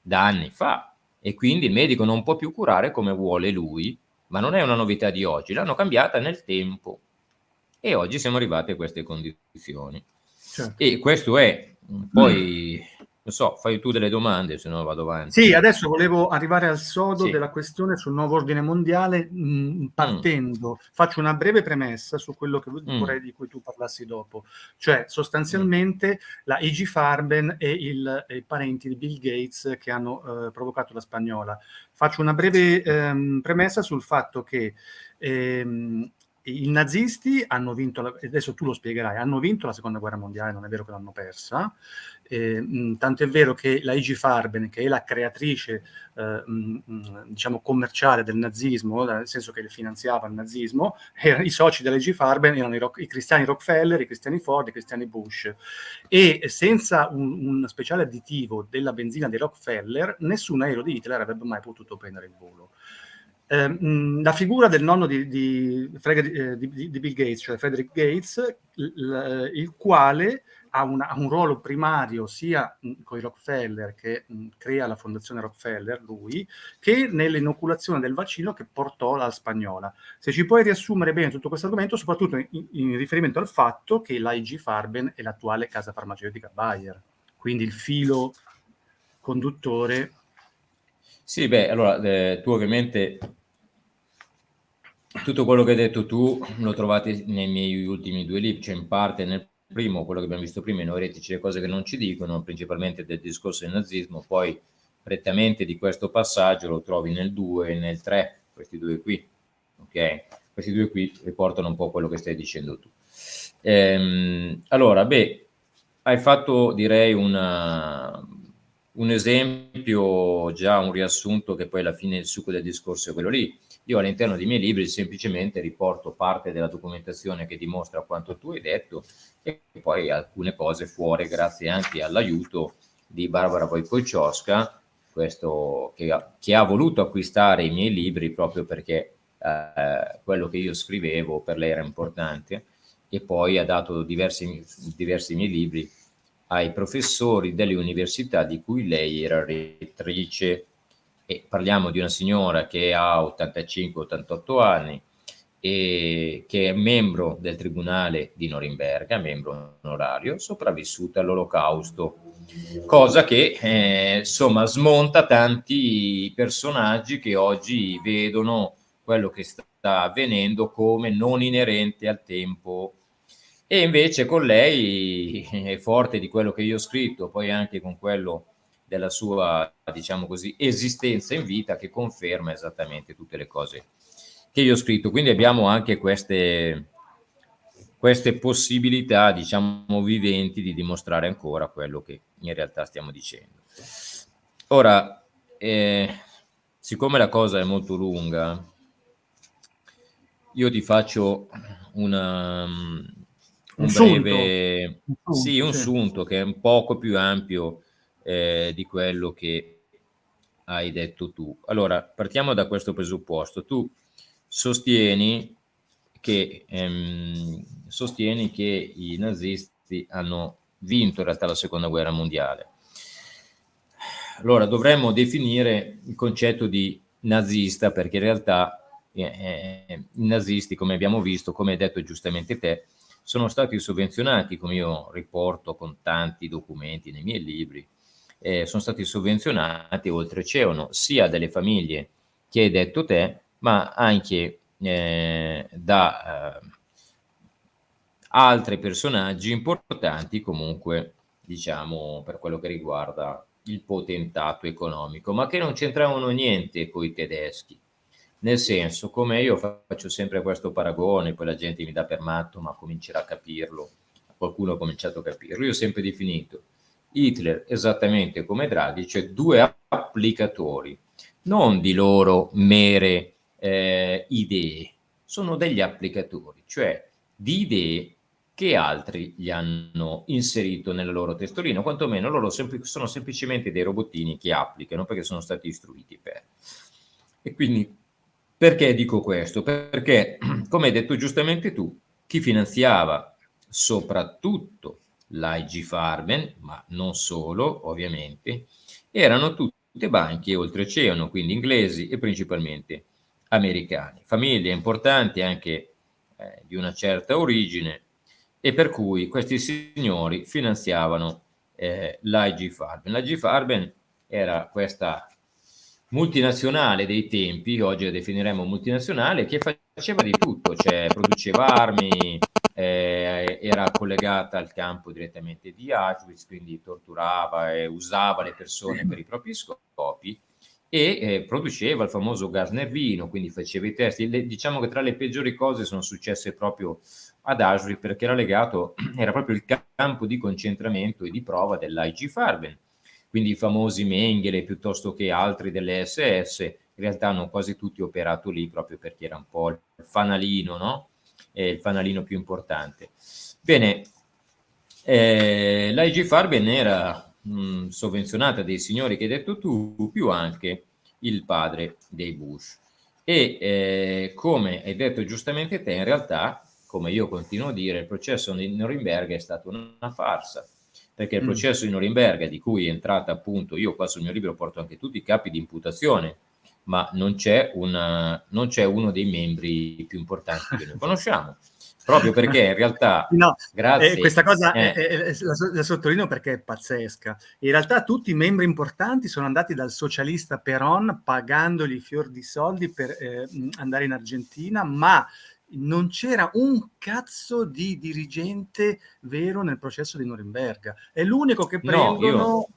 da anni fa. E quindi il medico non può più curare come vuole lui, ma non è una novità di oggi, l'hanno cambiata nel tempo. E oggi siamo arrivati a queste condizioni. Certo. E questo è, poi non so, fai tu delle domande, se no vado avanti. Sì, adesso volevo arrivare al sodo sì. della questione sul nuovo ordine mondiale, mh, mm, partendo, mm. faccio una breve premessa su quello che mm. vorrei di cui tu parlassi dopo. Cioè, sostanzialmente mm. la E.G. Farben e il, i parenti di Bill Gates che hanno eh, provocato la spagnola. Faccio una breve ehm, premessa sul fatto che ehm, i nazisti hanno vinto, la, adesso tu lo spiegherai, hanno vinto la seconda guerra mondiale, non è vero che l'hanno persa, eh, tanto è vero che la IG Farben, che è la creatrice eh, mh, diciamo commerciale del nazismo, nel senso che finanziava il nazismo, era, i soci della IG Farben erano i, rock, i, cristiani Rockefeller, i cristiani Ford, i cristiani Bush e senza un, un speciale additivo della benzina dei Rockefeller nessun aereo di Hitler avrebbe mai potuto prendere il volo. Eh, la figura del nonno di, di, eh, di, di, Bill Gates, cioè Frederick Gates, il, il quale ha, una, ha, un ruolo primario sia con i Rockefeller, che mh, crea la fondazione Rockefeller, lui, che nell'inoculazione del vaccino che portò la spagnola. Se ci puoi riassumere bene tutto questo argomento, soprattutto in, in riferimento al fatto che l'AIG Farben è l'attuale casa farmaceutica Bayer, quindi il filo conduttore. Sì, beh, allora eh, tu ovviamente tutto quello che hai detto tu lo trovate nei miei ultimi due libri, cioè in parte nel primo, quello che abbiamo visto prima, i neuretici, le cose che non ci dicono, principalmente del discorso del nazismo, poi prettamente di questo passaggio lo trovi nel 2 e nel 3, questi due qui, ok? Questi due qui riportano un po' quello che stai dicendo tu. Ehm, allora, beh, hai fatto direi una, un esempio, già un riassunto che poi alla fine il succo del discorso è quello lì io all'interno dei miei libri semplicemente riporto parte della documentazione che dimostra quanto tu hai detto e poi alcune cose fuori grazie anche all'aiuto di Barbara Wojciechowska, questo che ha, che ha, voluto acquistare i miei libri proprio perché eh, quello che io scrivevo per lei era importante e poi ha dato diversi, diversi miei libri ai professori delle università di cui lei era rettrice e parliamo di una signora che ha 85-88 anni e che è membro del tribunale di Norimberga, membro onorario, sopravvissuta all'olocausto, cosa che eh, insomma smonta tanti personaggi che oggi vedono quello che sta avvenendo come non inerente al tempo. E invece con lei forte di quello che io ho scritto, poi anche con quello della sua, diciamo così, esistenza in vita che conferma esattamente tutte le cose che io ho scritto. Quindi abbiamo anche queste, queste possibilità, diciamo, viventi di dimostrare ancora quello che in realtà stiamo dicendo. Ora, eh, siccome la cosa è molto lunga, io ti faccio una, un, un breve, sunto. sì, un sunto che è un poco più ampio eh, di quello che hai detto tu. Allora, partiamo da questo presupposto. Tu sostieni che, ehm, sostieni che i nazisti hanno vinto in realtà la seconda guerra mondiale. Allora, dovremmo definire il concetto di nazista perché in realtà eh, eh, i nazisti, come abbiamo visto, come hai detto giustamente te, sono stati sovvenzionati, come io riporto con tanti documenti nei miei libri, eh, sono stati sovvenzionati oltreoceano sia dalle famiglie che hai detto te, ma anche eh, da eh, altri personaggi importanti comunque, diciamo, per quello che riguarda il potentato economico, ma che non c'entravano niente con i tedeschi. Nel senso, come io faccio sempre questo paragone, poi la gente mi dà per matto, ma comincerà a capirlo, qualcuno ha cominciato a capirlo. Io ho sempre definito Hitler, esattamente come Draghi, cioè due applicatori, non di loro mere eh, idee, sono degli applicatori, cioè di idee che altri gli hanno inserito nella loro testolina, quantomeno loro sempl sono semplicemente dei robottini che applicano perché sono stati istruiti per. E quindi perché dico questo? Perché, come hai detto giustamente tu, chi finanziava soprattutto l'IG Farben, ma non solo, ovviamente, erano tutte banche oltreoceano, quindi inglesi e principalmente americani. Famiglie importanti anche eh, di una certa origine e per cui questi signori finanziavano eh, l'IG Farben. L'IG Farben era questa multinazionale dei tempi, oggi la definiremo multinazionale, che faceva di tutto, cioè produceva armi, era collegata al campo direttamente di Auschwitz, quindi torturava e usava le persone per i propri scopi e eh, produceva il famoso gas nervino, quindi faceva i test. Le, diciamo che tra le peggiori cose sono successe proprio ad Auschwitz perché era legato, era proprio il campo di concentramento e di prova dell'IG Farben quindi i famosi Mengele piuttosto che altri delle SS, in realtà hanno quasi tutti operato lì proprio perché era un po' il fanalino, no? È il fanalino più importante. Bene, eh, l'IG Farben era mh, sovvenzionata dai signori che hai detto tu, più anche il padre dei Bush. E eh, come hai detto giustamente te, in realtà, come io continuo a dire, il processo di Norimberga è stata una farsa perché il mm. processo di Norimberga, di cui è entrata appunto, io qua sul mio libro porto anche tutti i capi di imputazione, ma non c'è uno dei membri più importanti che noi conosciamo. Proprio perché in realtà, no, grazie, eh, questa cosa eh, eh, eh, la, la, sottolineo perché è pazzesca. In realtà tutti i membri importanti sono andati dal socialista Peron pagandogli fior di soldi per eh, andare in Argentina, ma non c'era un cazzo di dirigente vero nel processo di Norimberga. È l'unico che prendono no, io...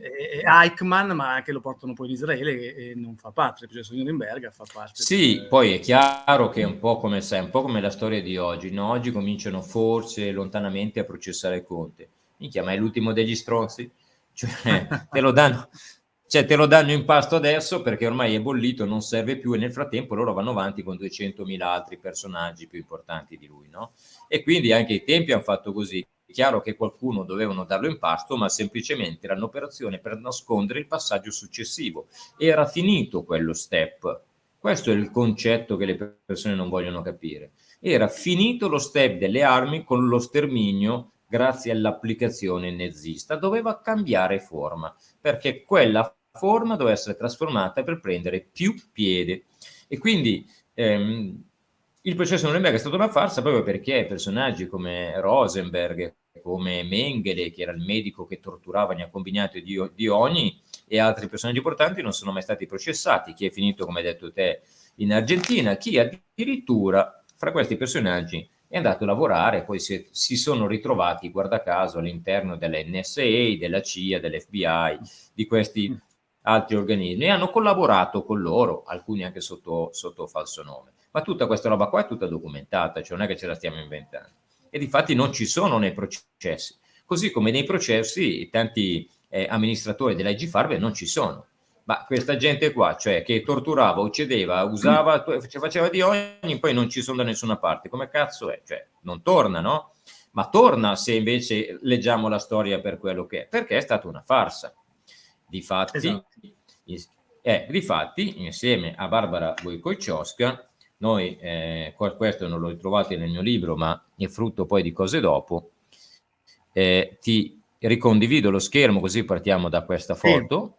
eh, Eichmann, ma che lo portano poi in Israele e, e, non fa parte del processo di Norimberga, fa parte. Sì, del... poi è chiaro che è un po' come sai, un po' come la storia di oggi. No? Oggi cominciano forse lontanamente a processare Conte. Minchia, ma è l'ultimo degli stronzi? Cioè, te lo danno, cioè te lo danno in pasto adesso perché ormai è bollito, non serve più e nel frattempo loro vanno avanti con 200.000 altri personaggi più importanti di lui, no? E quindi anche i tempi hanno fatto così. È chiaro che qualcuno dovevano darlo in pasto, ma semplicemente era un'operazione per nascondere il passaggio successivo. Era finito quello step. Questo è il concetto che le persone non vogliono capire. Era finito lo step delle armi con lo sterminio grazie all'applicazione nazista. Doveva cambiare forma, perché quella forma doveva essere trasformata per prendere più piede. E quindi ehm, il processo Nuremberg è stato una farsa proprio perché personaggi come Rosenberg, come Mengele, che era il medico che torturava gli accompagnati di, di ogni, e altri personaggi importanti non sono mai stati processati. Chi è finito, come hai detto te, in Argentina, chi addirittura fra questi personaggi è andato a lavorare, poi si, si sono ritrovati, guarda caso, all'interno dell'NSA, della CIA, dell'FBI, di questi altri organismi e hanno collaborato con loro, alcuni anche sotto, sotto falso nome. Ma tutta questa roba qua è tutta documentata, cioè non è che ce la stiamo inventando. E di fatti non ci sono nei processi. Così come nei processi tanti eh, amministratori dell'IG Farbe non ci sono. Ma questa gente qua, cioè che torturava, uccideva, usava, faceva di ogni, poi non ci sono da nessuna parte. Come cazzo è? Cioè, non torna, no? Ma torna se invece leggiamo la storia per quello che è, perché è stata una farsa. Difatti, esatto. eh, difatti insieme a Barbara Wojciechowska, noi, eh, questo non l'ho trovato nel mio libro, ma è frutto poi di cose dopo, eh, ti ricondivido lo schermo così partiamo da questa foto,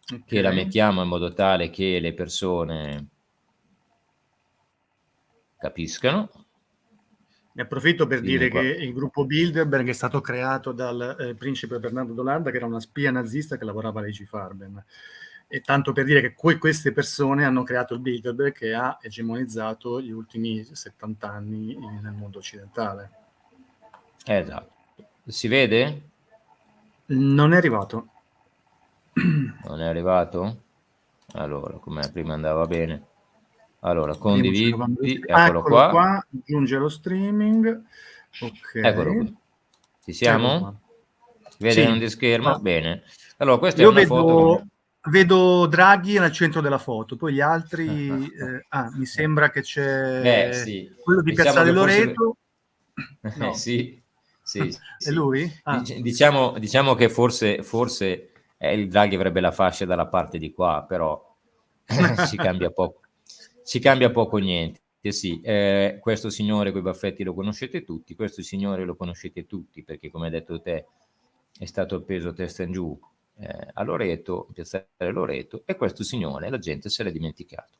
sì. okay. che la mettiamo in modo tale che le persone capiscano. Ne approfitto per Dimmi dire qua. che il gruppo Bilderberg è stato creato dal eh, principe Bernardo d'Olanda, che era una spia nazista che lavorava all'E.G. Farben. E tanto per dire che que queste persone hanno creato il Bilderberg che ha egemonizzato gli ultimi 70 anni nel mondo occidentale. Esatto. Si vede? Non è arrivato. Non è arrivato? Allora, come prima andava bene. Allora, condividi, eccolo, qua. qua. Aggiunge lo streaming. Ok. Eccolo qui. Ci siamo? Vede sì. di schermo? Ah. Bene. Allora, questa Io è una vedo, foto... Vedo Draghi nel centro della foto, poi gli altri... eh, ah, mi sembra che c'è eh, sì. quello di Piazzale Loreto. No. sì, sì, sì. È lui? Ah. Diciamo, diciamo, che forse, forse eh, il Draghi avrebbe la fascia dalla parte di qua, però ci cambia poco. Ci cambia poco niente. Sì, eh, questo signore con i baffetti lo conoscete tutti, questo signore lo conoscete tutti, perché come hai detto te è stato appeso testa in giù eh, a Loreto, in piazzale Loreto, e questo signore la gente se l'è dimenticato.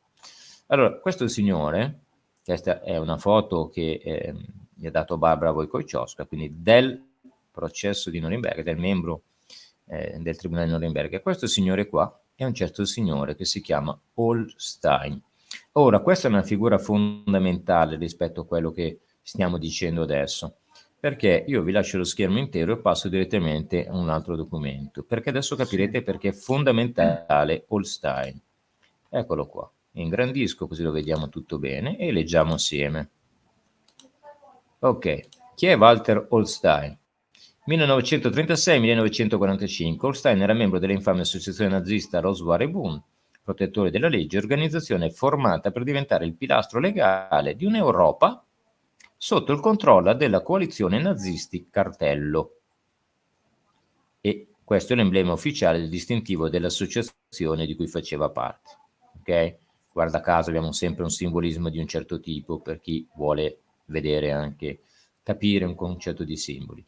Allora, questo signore, questa è una foto che eh, mi ha dato Barbara Wojciechowska, quindi del processo di Norimberga, del membro eh, del Tribunale di Norimberga. Questo signore qua è un certo signore che si chiama Holstein. Ora, questa è una figura fondamentale rispetto a quello che stiamo dicendo adesso, perché io vi lascio lo schermo intero e passo direttamente a un altro documento, perché adesso capirete perché è fondamentale Holstein. Eccolo qua ingrandisco così lo vediamo tutto bene e leggiamo assieme. Ok, chi è Walter Holstein? 1936-1945 Holstein era membro dell'infame associazione nazista Roswar e Boom, protettore della legge, organizzazione formata per diventare il pilastro legale di un'Europa sotto il controllo della coalizione nazisti cartello. E questo è l'emblema ufficiale del distintivo dell'associazione di cui faceva parte. Ok? guarda caso abbiamo sempre un simbolismo di un certo tipo per chi vuole vedere anche, capire un concetto di simboli.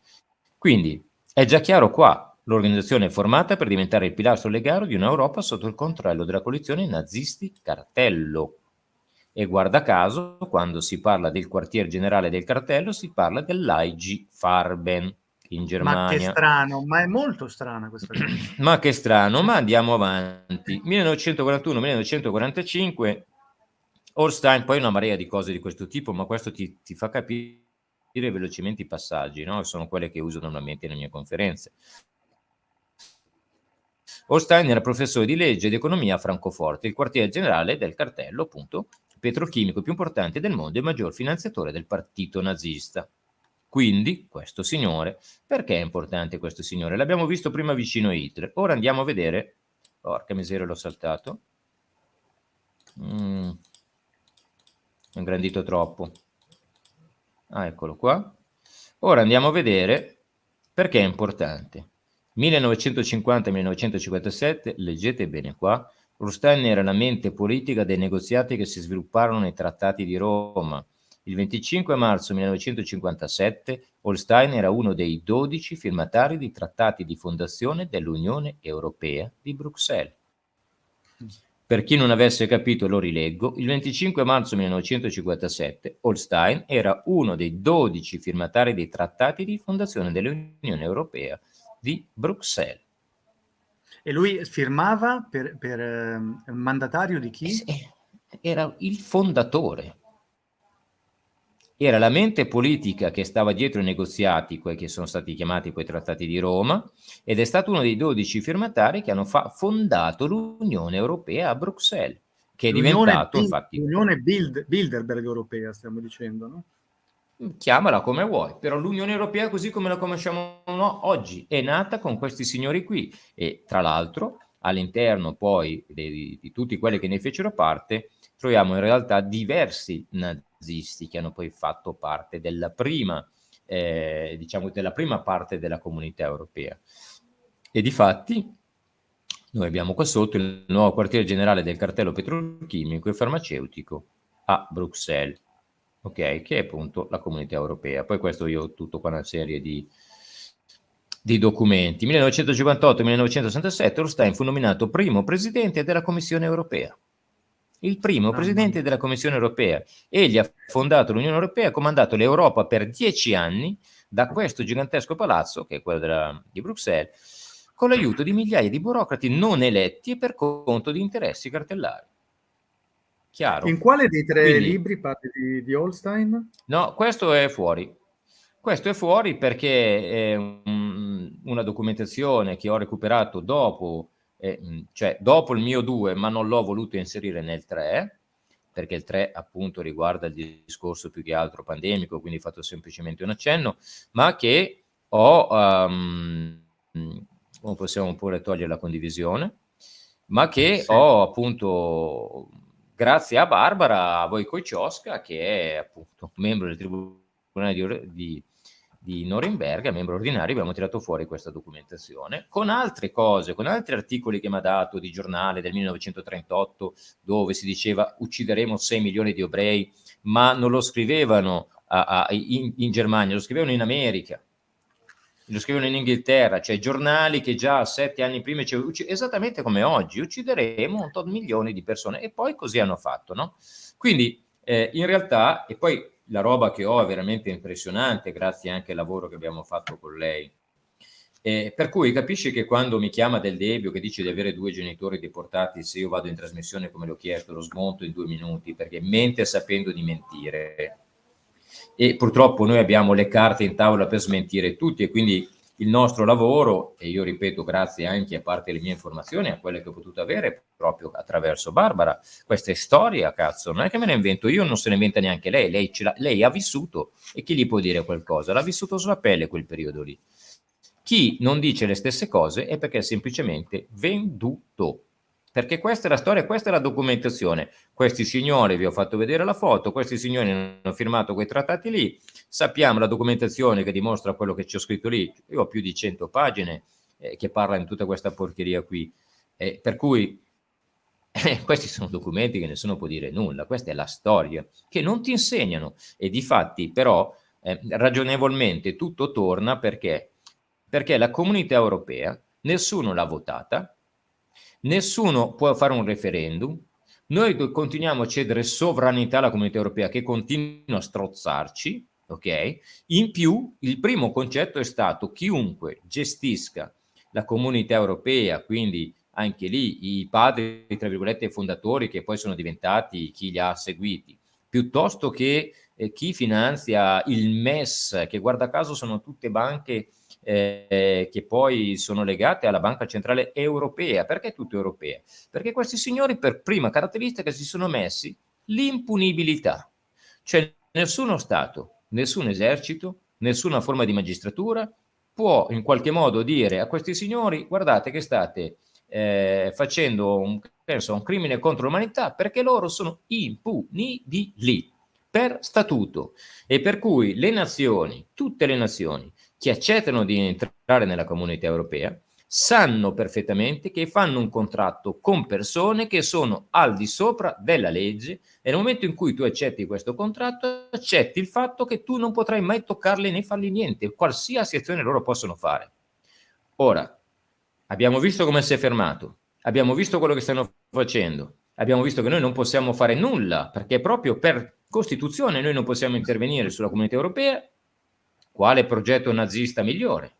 Quindi è già chiaro qua, l'organizzazione è formata per diventare il pilastro legale di un'Europa sotto il controllo della coalizione nazisti cartello. E guarda caso, quando si parla del quartier generale del cartello, si parla dell'AIG Farben in Germania. Ma che strano, ma è molto strana questa cosa. ma che strano, ma andiamo avanti. 1941-1945, Holstein, poi una marea di cose di questo tipo, ma questo ti, ti fa capire velocemente i passaggi, no? sono quelle che uso normalmente nelle mie conferenze. Holstein era professore di legge ed economia a Francoforte, il quartiere generale del cartello, appunto, petrochimico più importante del mondo e maggior finanziatore del partito nazista. Quindi, questo signore, perché è importante questo signore? L'abbiamo visto prima vicino a Hitler, ora andiamo a vedere, porca miseria l'ho saltato, mm. ingrandito troppo, ah eccolo qua, ora andiamo a vedere perché è importante. 1950-1957, leggete bene qua, Rustain era la mente politica dei negoziati che si svilupparono nei trattati di Roma, il 25 marzo 1957 Holstein era uno dei 12 firmatari di trattati di fondazione dell'Unione Europea di Bruxelles. Per chi non avesse capito lo rileggo, il 25 marzo 1957 Holstein era uno dei 12 firmatari dei trattati di fondazione dell'Unione Europea di Bruxelles. E lui firmava per, per eh, mandatario di chi? Era il fondatore era la mente politica che stava dietro i negoziati, quelli che sono stati chiamati poi trattati di Roma, ed è stato uno dei dodici firmatari che hanno fondato l'Unione Europea a Bruxelles, che è diventato infatti... L'Unione Bild Bilderberg Europea, stiamo dicendo, no? Chiamala come vuoi, però l'Unione Europea così come la conosciamo no, oggi è nata con questi signori qui e tra l'altro all'interno poi di, di tutti quelli che ne fecero parte troviamo in realtà diversi nazisti che hanno poi fatto parte della prima, eh, diciamo, della prima parte della comunità europea. E di fatti noi abbiamo qua sotto il nuovo quartiere generale del cartello petrolchimico e farmaceutico a Bruxelles, ok? Che è appunto la comunità europea. Poi questo io ho tutto qua una serie di, di documenti. 1958-1967 Orstein fu nominato primo presidente della Commissione europea il primo ah, presidente della Commissione europea. Egli ha fondato l'Unione Europea, ha comandato l'Europa per dieci anni da questo gigantesco palazzo, che è quello della, di Bruxelles, con l'aiuto di migliaia di burocrati non eletti e per conto di interessi cartellari. Chiaro? In quale dei tre Quindi, libri parli di, di Holstein? No, questo è fuori. Questo è fuori perché è un, una documentazione che ho recuperato dopo eh, cioè dopo il mio 2, ma non l'ho voluto inserire nel 3, perché il 3 appunto riguarda il discorso più che altro pandemico, quindi ho fatto semplicemente un accenno, ma che ho, um, possiamo pure togliere la condivisione, ma che sì. ho appunto, grazie a Barbara Wojciechowska, che è appunto membro del tribunale di, di, di Norimberga, membro ordinario, abbiamo tirato fuori questa documentazione, con altre cose, con altri articoli che mi ha dato di giornale del 1938, dove si diceva uccideremo 6 milioni di ebrei, ma non lo scrivevano a, a, in, in Germania, lo scrivevano in America lo scrivono in Inghilterra, cioè giornali che già sette anni prima dicevano esattamente come oggi, uccideremo un tot milioni di persone. E poi così hanno fatto, no? Quindi eh, in realtà, e poi la roba che ho è veramente impressionante, grazie anche al lavoro che abbiamo fatto con lei, eh, per cui capisci che quando mi chiama Del Debbio che dice di avere due genitori deportati, se io vado in trasmissione come l'ho chiesto, lo smonto in due minuti, perché mente sapendo di mentire, e purtroppo noi abbiamo le carte in tavola per smentire tutti e quindi il nostro lavoro, e io ripeto grazie anche a parte le mie informazioni, a quelle che ho potuto avere proprio attraverso Barbara, questa è storia, cazzo, non è che me ne invento io, non se ne inventa neanche lei, lei, lei ha vissuto e chi gli può dire qualcosa? L'ha vissuto sulla pelle quel periodo lì. Chi non dice le stesse cose è perché è semplicemente venduto perché questa è la storia, questa è la documentazione. Questi signori, vi ho fatto vedere la foto, questi signori hanno firmato quei trattati lì, sappiamo la documentazione che dimostra quello che ho scritto lì, io ho più di 100 pagine eh, che parla in tutta questa porcheria qui, eh, per cui eh, questi sono documenti che nessuno può dire nulla, questa è la storia, che non ti insegnano. E di fatti però eh, ragionevolmente tutto torna perché? Perché la comunità europea nessuno l'ha votata, nessuno può fare un referendum, noi continuiamo a cedere sovranità alla comunità europea che continua a strozzarci, ok? In più, il primo concetto è stato chiunque gestisca la comunità europea, quindi anche lì i padri, tra virgolette, fondatori che poi sono diventati chi li ha seguiti, piuttosto che eh, chi finanzia il MES, che guarda caso sono tutte banche eh, che poi sono legate alla Banca Centrale Europea. Perché tutte europee? Perché questi signori per prima caratteristica si sono messi l'impunibilità. Cioè nessuno Stato, nessun esercito, nessuna forma di magistratura può in qualche modo dire a questi signori guardate che state eh, facendo un, penso, un crimine contro l'umanità perché loro sono impunibili per statuto e per cui le nazioni, tutte le nazioni che accettano di entrare nella comunità europea sanno perfettamente che fanno un contratto con persone che sono al di sopra della legge e nel momento in cui tu accetti questo contratto accetti il fatto che tu non potrai mai toccarli né fargli niente, qualsiasi azione loro possono fare. Ora, abbiamo visto come si è fermato, abbiamo visto quello che stanno facendo, abbiamo visto che noi non possiamo fare nulla perché proprio per Costituzione noi non possiamo intervenire sulla comunità europea quale progetto nazista migliore?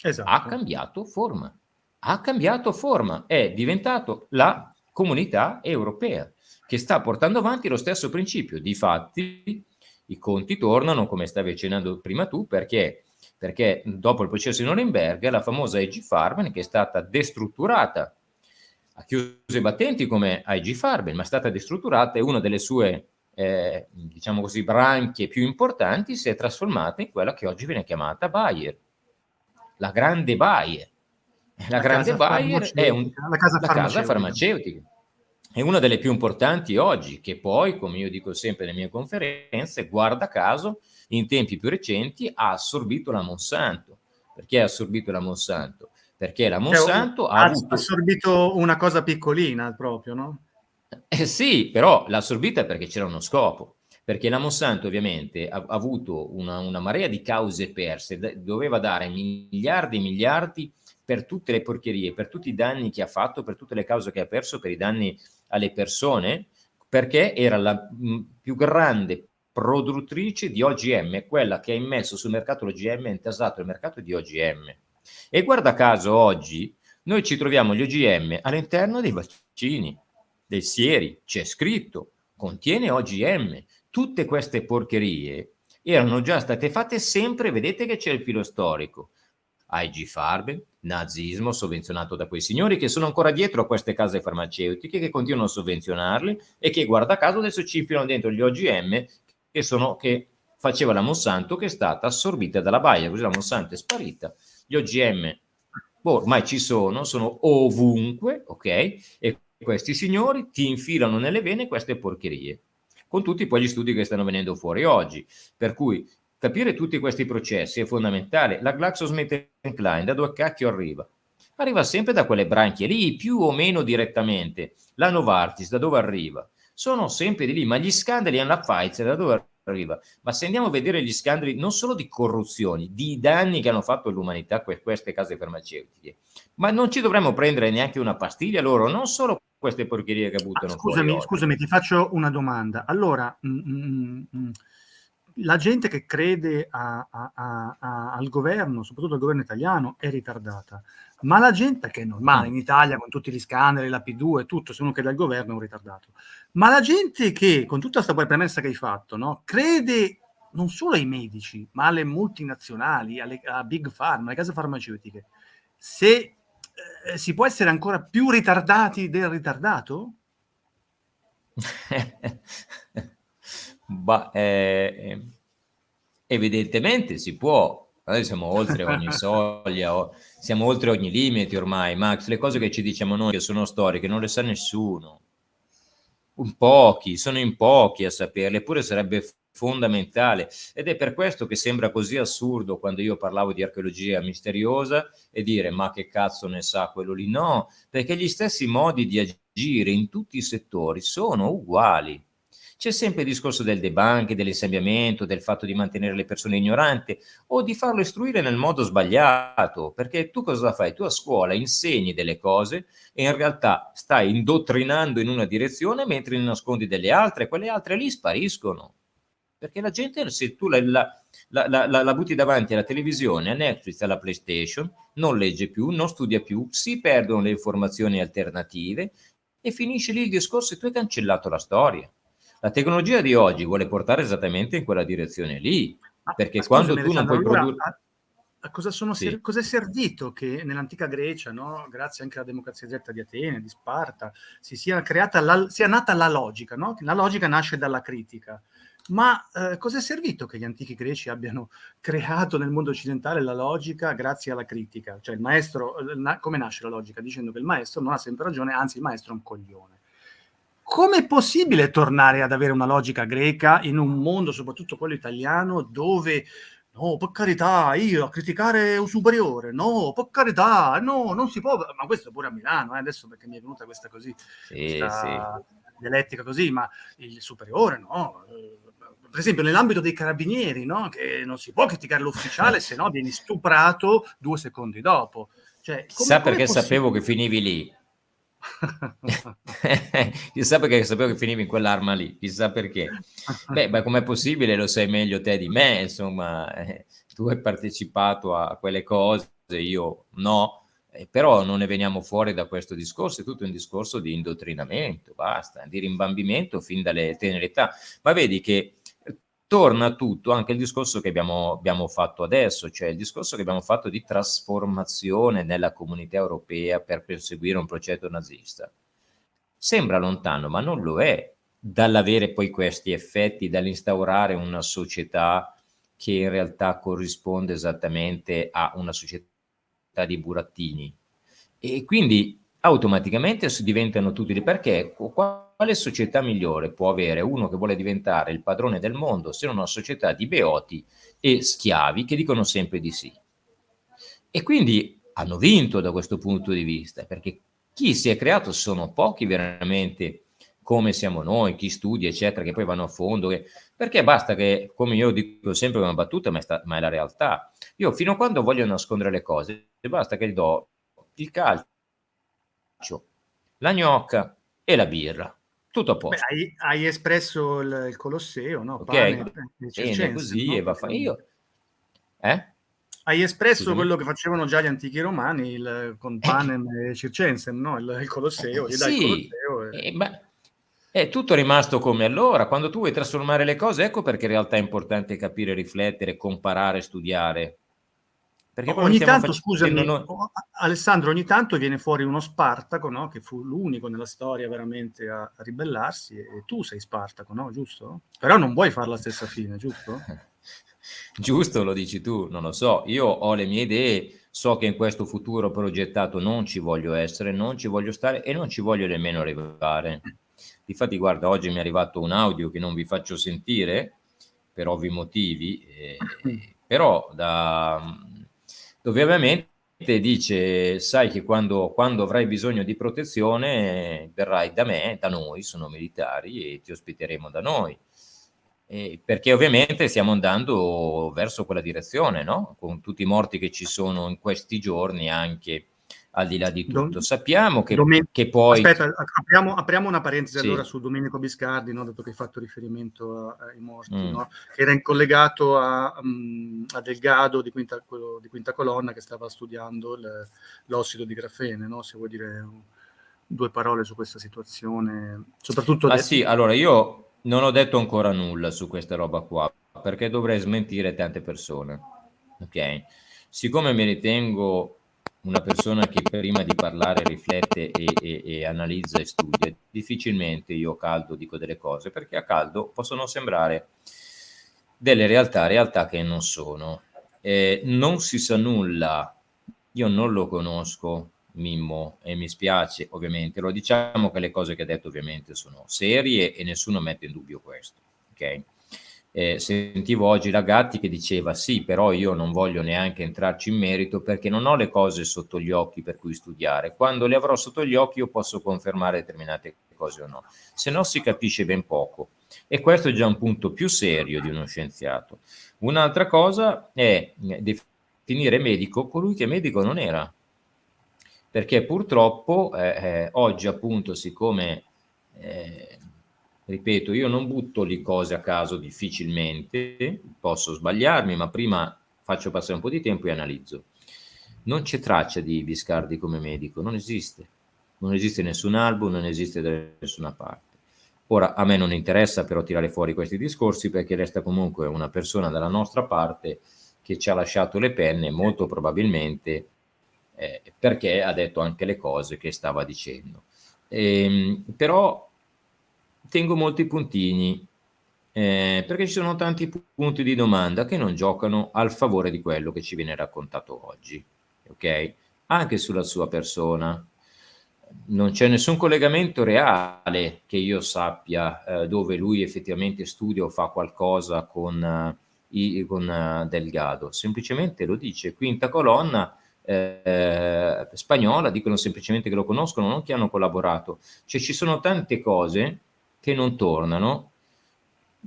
Esatto. Ha cambiato forma. Ha cambiato forma. È diventato la comunità europea che sta portando avanti lo stesso principio. Difatti, i conti tornano, come stavi accennando prima tu, perché, perché dopo il processo di Norimberga la famosa IG Farben, che è stata destrutturata, ha chiuso i battenti come IG Farben, ma è stata destrutturata e una delle sue eh, diciamo così, branchie più importanti si è trasformata in quella che oggi viene chiamata Bayer, la grande Bayer. La, la grande Bayer è un, la, casa, la farmaceutica. casa farmaceutica. È una delle più importanti oggi, che poi, come io dico sempre nelle mie conferenze, guarda caso, in tempi più recenti ha assorbito la Monsanto. Perché ha assorbito la Monsanto? Perché la cioè, Monsanto cioè, ha, ha avuto... assorbito una cosa piccolina proprio, no? Eh sì, però l'ha assorbita perché c'era uno scopo, perché la Monsanto ovviamente ha, ha avuto una, una, marea di cause perse, doveva dare miliardi e miliardi per tutte le porcherie, per tutti i danni che ha fatto, per tutte le cause che ha perso, per i danni alle persone, perché era la mh, più grande produttrice di OGM, quella che ha immesso sul mercato l'OGM, ha intasato il mercato di OGM. E guarda caso oggi noi ci troviamo gli OGM all'interno dei vaccini dei sieri, c'è scritto, contiene OGM. Tutte queste porcherie erano già state fatte sempre, vedete che c'è il filo storico. IG Farben, nazismo sovvenzionato da quei signori che sono ancora dietro a queste case farmaceutiche che continuano a sovvenzionarli e che guarda caso adesso ci infilano dentro gli OGM che, sono, che faceva la Monsanto che è stata assorbita dalla Baia, così la Monsanto è sparita, gli OGM boh, ormai ci sono, sono ovunque, ok? E questi signori ti infilano nelle vene queste porcherie. con tutti poi gli studi che stanno venendo fuori oggi. Per cui capire tutti questi processi è fondamentale. La GlaxoSmithKline da dove cacchio arriva? Arriva sempre da quelle branchie lì, più o meno direttamente. La Novartis da dove arriva? Sono sempre di lì, ma gli scandali hanno la Pfizer da dove arriva? Ma se andiamo a vedere gli scandali non solo di corruzioni, di danni che hanno fatto all'umanità queste case farmaceutiche, ma non ci dovremmo prendere neanche una pastiglia loro, non solo queste porcherie che buttano ah, scusami, scusami, ti faccio una domanda. Allora, mm, mm, mm, la gente che crede a, a, a, al governo, soprattutto al governo italiano, è ritardata. Ma la gente, che è normale in Italia con tutti gli scandali, la P2 e tutto, se uno crede al governo è un ritardato. Ma la gente che, con tutta questa premessa che hai fatto, no, crede non solo ai medici, ma alle multinazionali, alle, a Big Pharma, alle case farmaceutiche, se eh, si può essere ancora più ritardati del ritardato? bah, eh, evidentemente si può. Noi siamo oltre ogni soglia, siamo oltre ogni limite ormai, Max. Le cose che ci diciamo noi che sono storiche non le sa nessuno. Un pochi, sono in pochi a saperle, eppure sarebbe fondamentale. Ed è per questo che sembra così assurdo quando io parlavo di archeologia misteriosa e dire ma che cazzo ne sa quello lì? No perché gli stessi modi di agire in tutti i settori sono uguali. C'è sempre il discorso del debunk, dell'insabbiamento, del fatto di mantenere le persone ignoranti o di farlo istruire nel modo sbagliato, perché tu cosa fai? Tu a scuola insegni delle cose e in realtà stai indottrinando in una direzione mentre ne nascondi delle altre, quelle altre lì spariscono perché la gente, se tu la, la, la, la, butti davanti alla televisione, a Netflix, alla PlayStation, non legge più, non studia più, si perdono le informazioni alternative e finisce lì il discorso e tu hai cancellato la storia. La tecnologia di oggi vuole portare esattamente in quella direzione lì, perché ma quando tu non puoi allora, produrre... A cosa, sono sì. cosa è servito che nell'antica Grecia, no? grazie anche alla democrazia diretta di Atene, di Sparta, si sia, creata la, sia nata la logica, no? la logica nasce dalla critica. Ma eh, cosa è servito che gli antichi greci abbiano creato nel mondo occidentale la logica grazie alla critica? Cioè il maestro, eh, na come nasce la logica? Dicendo che il maestro non ha sempre ragione, anzi il maestro è un coglione. Com'è possibile tornare ad avere una logica greca in un mondo, soprattutto quello italiano, dove no, per carità, io a criticare un superiore, no, per carità, no, non si può, ma questo pure a Milano, eh, adesso perché mi è venuta questa così, sì, questa sì. dialettica così, ma il superiore, no, per esempio nell'ambito dei carabinieri, no? che non si può criticare l'ufficiale, se no vieni stuprato due secondi dopo. Cioè, Chissà perché sapevo che finivi lì. chissà perché sapevo che finivi in quell'arma lì, chissà perché. Beh, ma com'è possibile? Lo sai meglio te di me, insomma, eh, tu hai partecipato a quelle cose, io no, eh, però non ne veniamo fuori da questo discorso, è tutto un discorso di indottrinamento, basta, di rimbambimento fin dalle tenere età. Ma vedi che torna tutto anche il discorso che abbiamo, abbiamo, fatto adesso, cioè il discorso che abbiamo fatto di trasformazione nella comunità europea per perseguire un progetto nazista. Sembra lontano, ma non lo è, dall'avere poi questi effetti, dall'instaurare una società che in realtà corrisponde esattamente a una società di burattini. E quindi automaticamente diventano tutti perché quale società migliore può avere uno che vuole diventare il padrone del mondo se non una società di beoti e schiavi che dicono sempre di sì e quindi hanno vinto da questo punto di vista perché chi si è creato sono pochi veramente come siamo noi, chi studia eccetera che poi vanno a fondo che, perché basta che come io dico sempre una battuta ma è, sta, ma è la realtà io fino a quando voglio nascondere le cose basta che gli do il calcio la gnocca e la birra. Tutto a posto. Beh, hai, hai, espresso il, il Colosseo, no? Ok, Pane, così no? e va fa io. Eh? Hai espresso Scusami. quello che facevano già gli antichi romani il, con Panem e Circensen, no? il, il Colosseo. Eh, sì, Colosseo e... eh, ma è tutto rimasto come allora. Quando tu vuoi trasformare le cose, ecco perché in realtà è importante capire, riflettere, comparare, studiare. Perché ogni tanto, scusami, noi... Alessandro, ogni tanto viene fuori uno Spartaco, no? che fu l'unico nella storia veramente a, a, ribellarsi, e tu sei Spartaco, no? Giusto? Però non vuoi fare la stessa fine, giusto? giusto, lo dici tu, non lo so. Io ho le mie idee, so che in questo futuro progettato non ci voglio essere, non ci voglio stare e non ci voglio nemmeno arrivare. Difatti, guarda, oggi mi è arrivato un audio che non vi faccio sentire, per ovvi motivi, eh, però da, dove ovviamente dice, sai che quando, quando, avrai bisogno di protezione verrai da me, da noi, sono militari, e ti ospiteremo da noi. Eh, perché ovviamente stiamo andando verso quella direzione, no? Con tutti i morti che ci sono in questi giorni anche al di là di tutto. Sappiamo che, Domen- che poi... Aspetta, apriamo, apriamo una parentesi sì. allora su Domenico Biscardi, no? dato che hai fatto riferimento ai morti, mm. no? che era in collegato a, um, a Delgado di quinta, di quinta, colonna che stava studiando l'ossido di grafene, no? se vuoi dire due parole su questa situazione. Soprattutto... Ah sì, allora io non ho detto ancora nulla su questa roba qua, perché dovrei smentire tante persone. Ok? Siccome mi ritengo una persona che prima di parlare riflette e, e, e, analizza e studia, difficilmente io a caldo dico delle cose, perché a caldo possono sembrare delle realtà, realtà che non sono. Eh, non si sa nulla, io non lo conosco, Mimmo, e mi spiace ovviamente, lo diciamo che le cose che ha detto ovviamente sono serie e nessuno mette in dubbio questo, ok? Eh, sentivo oggi la Gatti che diceva sì, però io non voglio neanche entrarci in merito perché non ho le cose sotto gli occhi per cui studiare. Quando le avrò sotto gli occhi io posso confermare determinate cose o no. Se no si capisce ben poco. E questo è già un punto più serio di uno scienziato. Un'altra cosa è definire medico colui che medico non era. Perché purtroppo eh, eh, oggi appunto siccome eh, ripeto, io non butto le cose a caso difficilmente, posso sbagliarmi, ma prima faccio passare un po' di tempo e analizzo. Non c'è traccia di Biscardi come medico, non esiste. Non esiste nessun album, non esiste da nessuna parte. Ora, a me non interessa però tirare fuori questi discorsi perché resta comunque una persona dalla nostra parte che ci ha lasciato le penne molto probabilmente eh, perché ha detto anche le cose che stava dicendo. Ehm, però tengo molti puntini, eh, perché ci sono tanti punti di domanda che non giocano al favore di quello che ci viene raccontato oggi, ok? Anche sulla sua persona. Non c'è nessun collegamento reale che io sappia eh, dove lui effettivamente studia o fa qualcosa con, uh, i, con uh, Delgado, semplicemente lo dice, quinta colonna, eh, spagnola, dicono semplicemente che lo conoscono, non che hanno collaborato. Cioè ci sono tante cose che non tornano,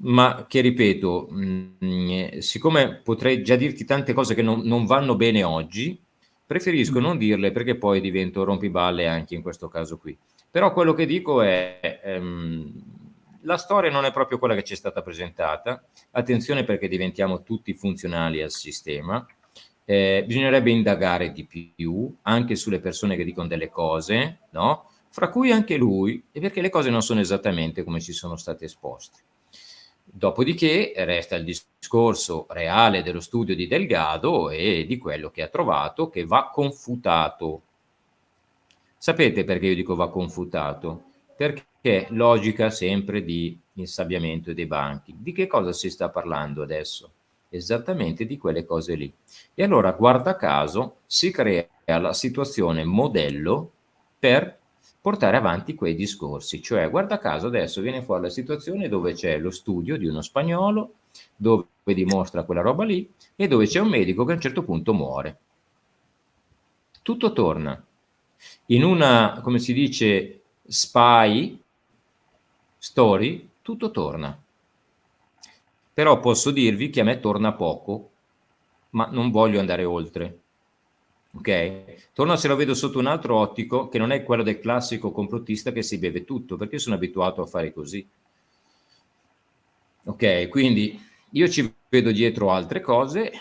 ma che ripeto, mh, mm, siccome potrei già dirti tante cose che non, non vanno bene oggi, preferisco mm. non dirle perché poi divento rompiballe anche in questo caso qui. Però quello che dico è, ehm, la storia non è proprio quella che ci è stata presentata, attenzione perché diventiamo tutti funzionali al sistema, eh, bisognerebbe indagare di più anche sulle persone che dicono delle cose, no? Fra cui anche lui, e perché le cose non sono esattamente come ci sono state esposte. Dopodiché resta il discorso reale dello studio di Delgado e di quello che ha trovato che va confutato. Sapete perché io dico va confutato? Perché logica sempre di insabbiamento dei banchi. Di che cosa si sta parlando adesso? Esattamente di quelle cose lì. E allora, guarda caso, si crea la situazione modello per portare avanti quei discorsi. Cioè, guarda caso, adesso viene fuori la situazione dove c'è lo studio di uno spagnolo, dove dimostra quella roba lì, e dove c'è un medico che a un certo punto muore. Tutto torna. In una, come si dice, spy story, tutto torna. Però posso dirvi che a me torna poco, ma non voglio andare oltre ok? Torno se lo vedo sotto un altro ottico che non è quello del classico complottista che si beve tutto, perché sono abituato a fare così. Ok, quindi io ci vedo dietro altre cose,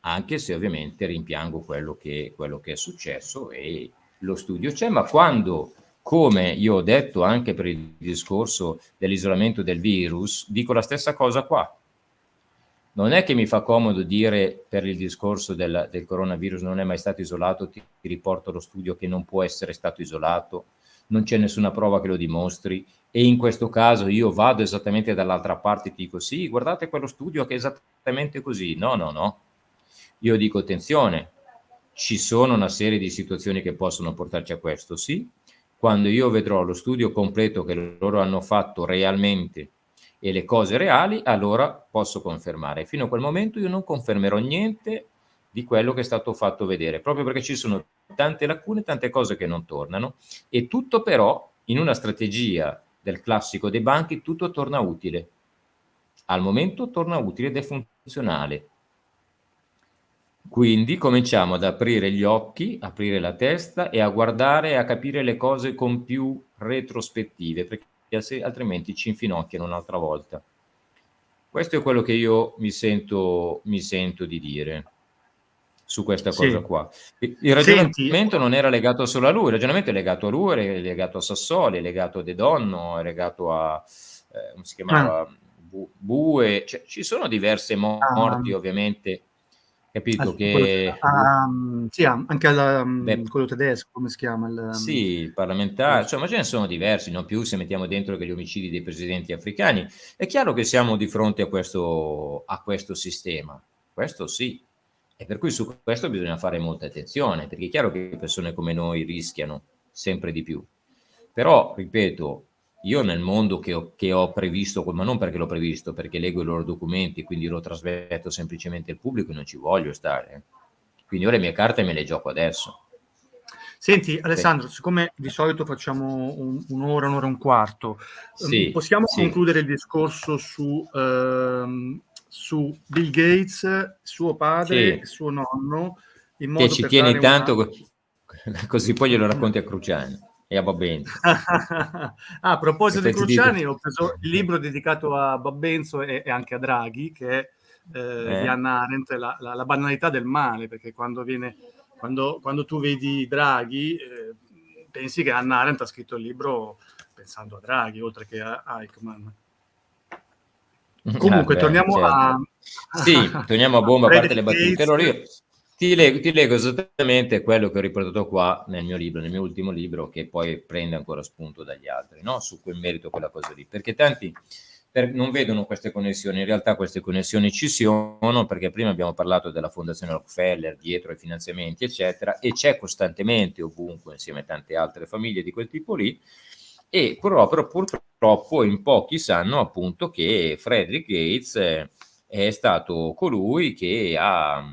anche se ovviamente rimpiango quello che, quello che è successo e lo studio c'è, ma quando, come io ho detto anche per il discorso dell'isolamento del virus, dico la stessa cosa qua non è che mi fa comodo dire per il discorso del, del coronavirus non è mai stato isolato, ti, riporto lo studio che non può essere stato isolato, non c'è nessuna prova che lo dimostri e in questo caso io vado esattamente dall'altra parte e ti dico sì, guardate quello studio che è esattamente così. No, no, no. Io dico attenzione, ci sono una serie di situazioni che possono portarci a questo, sì. quando io vedrò lo studio completo che loro hanno fatto realmente e le cose reali, allora posso confermare. Fino a quel momento io non confermerò niente di quello che è stato fatto vedere, proprio perché ci sono tante lacune, tante cose che non tornano e tutto però in una strategia del classico dei banchi tutto torna utile. Al momento torna utile ed è funzionale. Quindi cominciamo ad aprire gli occhi, aprire la testa e a guardare e a capire le cose con più retrospettive, perché altrimenti ci infinocchiano un'altra volta. Questo è quello che io mi sento, mi sento di dire su questa sì. cosa qua. Il ragionamento Senti. non era legato solo a lui, il ragionamento è legato a lui, è legato a Sassoli, è legato a De Donno, è legato a, eh, come si chiamava, ah. Bue, cioè, ci sono diverse morti ah. ovviamente capito ah, che... Um, sì, anche al, um, quello tedesco, come si chiama? Il, um... Sì, il parlamentare, insomma ce ne sono diversi, non più se mettiamo dentro che gli omicidi dei presidenti africani. È chiaro che siamo di fronte a questo, a questo sistema, questo sì, e per cui su questo bisogna fare molta attenzione, perché è chiaro che persone come noi rischiano sempre di più. Però, ripeto, io nel mondo che ho, che ho, previsto, ma non perché l'ho previsto, perché leggo i loro documenti quindi lo trasmetto semplicemente al pubblico e non ci voglio stare. Eh. Quindi io le mie carte me le gioco adesso. Senti Alessandro, siccome di solito facciamo un, un'ora, un'ora e un quarto, ehm, sì, possiamo sì. concludere il discorso su, ehm, su, Bill Gates, suo padre, sì. suo nonno, in modo che ci tieni tanto, una... così poi glielo racconti a Cruciani e a Babbenzo. ah, a proposito di Cruciani, ho preso il libro dedicato a Babbenzo e, e anche a Draghi, che è eh, eh. di Anna Arendt, la, la, la, banalità del male, perché quando, viene, quando, quando tu vedi Draghi, eh, pensi che Anna Arendt ha scritto il libro pensando a Draghi, oltre che a, a Eichmann. Comunque, ah, torniamo certo. a... Sì, torniamo a bomba, a parte le battute. Allora io ti leggo, ti leggo, esattamente quello che ho riportato qua nel mio libro, nel mio ultimo libro, che poi prende ancora spunto dagli altri, no? su quel merito, quella cosa lì. Perché tanti per, non vedono queste connessioni, in realtà queste connessioni ci sono, perché prima abbiamo parlato della Fondazione Rockefeller, dietro ai finanziamenti, eccetera, e c'è costantemente ovunque, insieme a tante altre famiglie di quel tipo lì, e proprio purtroppo in pochi sanno appunto che Frederick Gates è stato colui che ha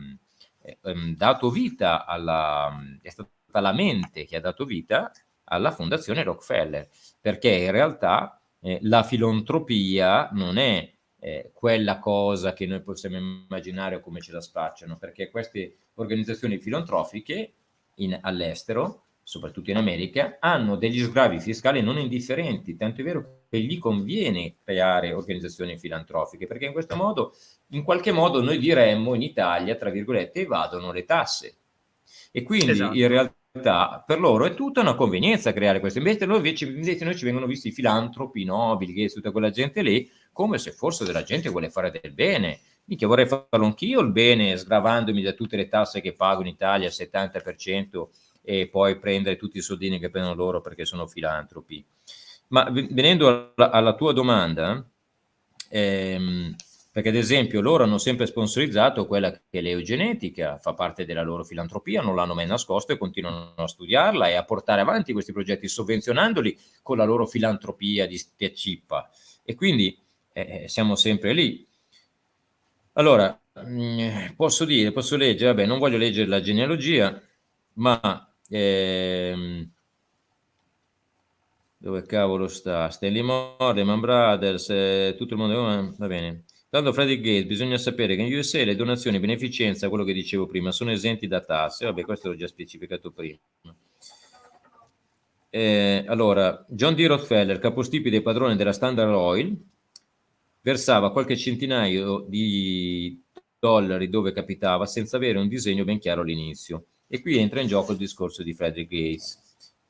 ehm, dato vita alla, è stata la mente che ha dato vita alla fondazione Rockefeller, perché in realtà eh, la filantropia non è eh, quella cosa che noi possiamo immaginare o come ce la spacciano, perché queste organizzazioni filantropiche all'estero soprattutto in America, hanno degli sgravi fiscali non indifferenti, tanto è vero che gli conviene creare organizzazioni filantropiche, perché in questo modo, in qualche modo, noi diremmo in Italia, tra virgolette, evadono le tasse. E quindi esatto. in realtà per loro è tutta una convenienza creare questo. Invece noi, invece, invece noi ci vengono visti i filantropi, nobili, che tutta quella gente lì, come se forse della gente vuole fare del bene. Mica vorrei farlo anch'io il bene, sgravandomi da tutte le tasse che pago in Italia, il 70%, e poi prendere tutti i soldini che prendono loro perché sono filantropi. Ma venendo alla, alla tua domanda, ehm, perché ad esempio loro hanno sempre sponsorizzato quella che è l'eugenetica, fa parte della loro filantropia, non l'hanno mai nascosto e continuano a studiarla e a portare avanti questi progetti sovvenzionandoli con la loro filantropia di cippa. E quindi eh, siamo sempre lì. Allora, mh, mm, posso dire, posso leggere, vabbè, non voglio leggere la genealogia, ma Ehm, dove cavolo sta? Stanley Moore, Lehman Brothers, eh, tutto il mondo, va bene. Tanto Frederick Gates, bisogna sapere che in USA le donazioni beneficenza, quello che dicevo prima, sono esenti da tasse. Vabbè, questo l'ho già specificato prima. Eh, allora, John D. Rockefeller, capostipite padrone della Standard Oil, versava qualche centinaio di dollari dove capitava senza avere un disegno ben chiaro all'inizio. E qui entra in gioco il discorso di Frederick Gates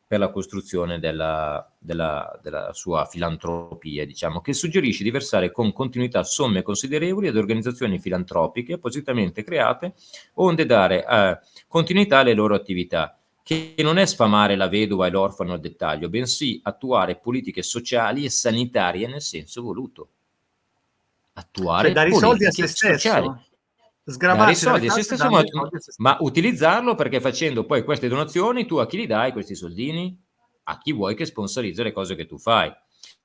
per la costruzione della, della, della, sua filantropia, diciamo, che suggerisce di versare con continuità somme considerevoli ad organizzazioni filantropiche appositamente create, onde dare eh, continuità alle loro attività, che non è sfamare la vedova e l'orfano al dettaglio, bensì attuare politiche sociali e sanitarie nel senso voluto. Attuare cioè, dare i soldi a se stesso. Sociali sgravare soldi, se stesso, ma, ma, utilizzarlo perché facendo poi queste donazioni tu a chi li dai questi soldini? a chi vuoi che sponsorizza le cose che tu fai.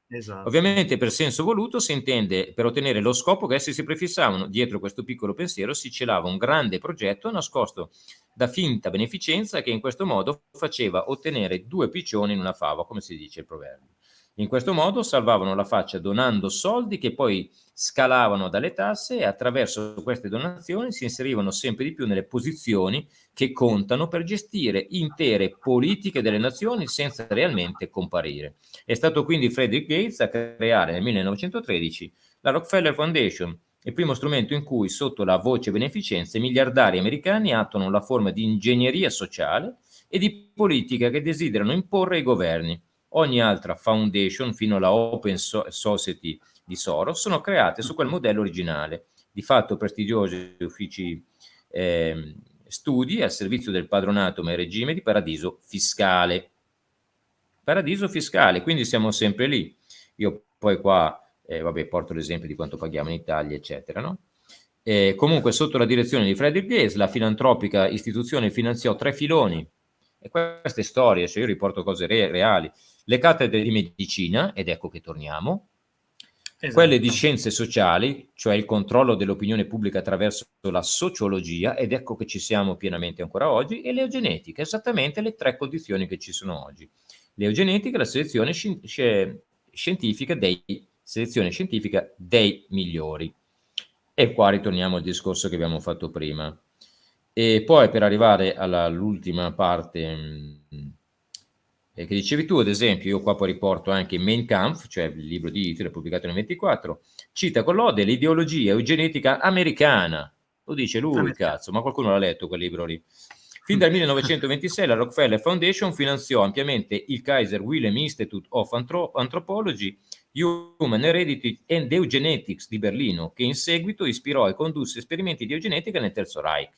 Esatto. Ovviamente per senso voluto si intende per ottenere lo scopo che essi si prefissavano. Dietro questo piccolo pensiero si celava un grande progetto nascosto da finta beneficenza che in questo modo faceva ottenere due piccioni in una fava, come si dice il proverbio. In questo modo salvavano la faccia donando soldi che poi scalavano dalle tasse e attraverso queste donazioni si inserivano sempre di più nelle posizioni che contano per gestire intere politiche delle nazioni senza realmente comparire. È stato quindi Frederick Gates a creare nel 1913 la Rockefeller Foundation, il primo strumento in cui sotto la voce beneficenza i miliardari americani attuano la forma di ingegneria sociale e di politica che desiderano imporre ai governi ogni altra foundation, fino alla Open Society di Soros, sono create su quel modello originale, di fatto prestigiosi uffici eh, studi al servizio del padronato ma in regime di paradiso fiscale. Paradiso fiscale, quindi siamo sempre lì. Io poi qua, eh, vabbè, porto l'esempio di quanto paghiamo in Italia, eccetera, no? Eh, comunque, sotto la direzione di Frederick Gates, la filantropica istituzione finanziò tre filoni. E queste storie, cioè io riporto cose re reali, le cattedre di medicina, ed ecco che torniamo, esatto. quelle di scienze sociali, cioè il controllo dell'opinione pubblica attraverso la sociologia, ed ecco che ci siamo pienamente ancora oggi, e l'eugenetica, esattamente le tre condizioni che ci sono oggi. L'eugenetica è la selezione sci scientifica dei, selezione scientifica dei migliori. E qua ritorniamo al discorso che abbiamo fatto prima. E poi per arrivare all'ultima parte mh, mm, eh, che dicevi tu, ad esempio, io qua poi riporto anche Mein Kampf, cioè il libro di Hitler pubblicato nel 24, cita con lode l'ideologia eugenetica americana. Lo dice lui, cazzo, ma qualcuno l'ha letto quel libro lì. Fin dal 1926 la Rockefeller Foundation finanziò ampiamente il Kaiser Wilhelm Institute of Anthropology, Human Heredity and Eugenetics di Berlino, che in seguito ispirò e condusse esperimenti di eugenetica nel Terzo Reich.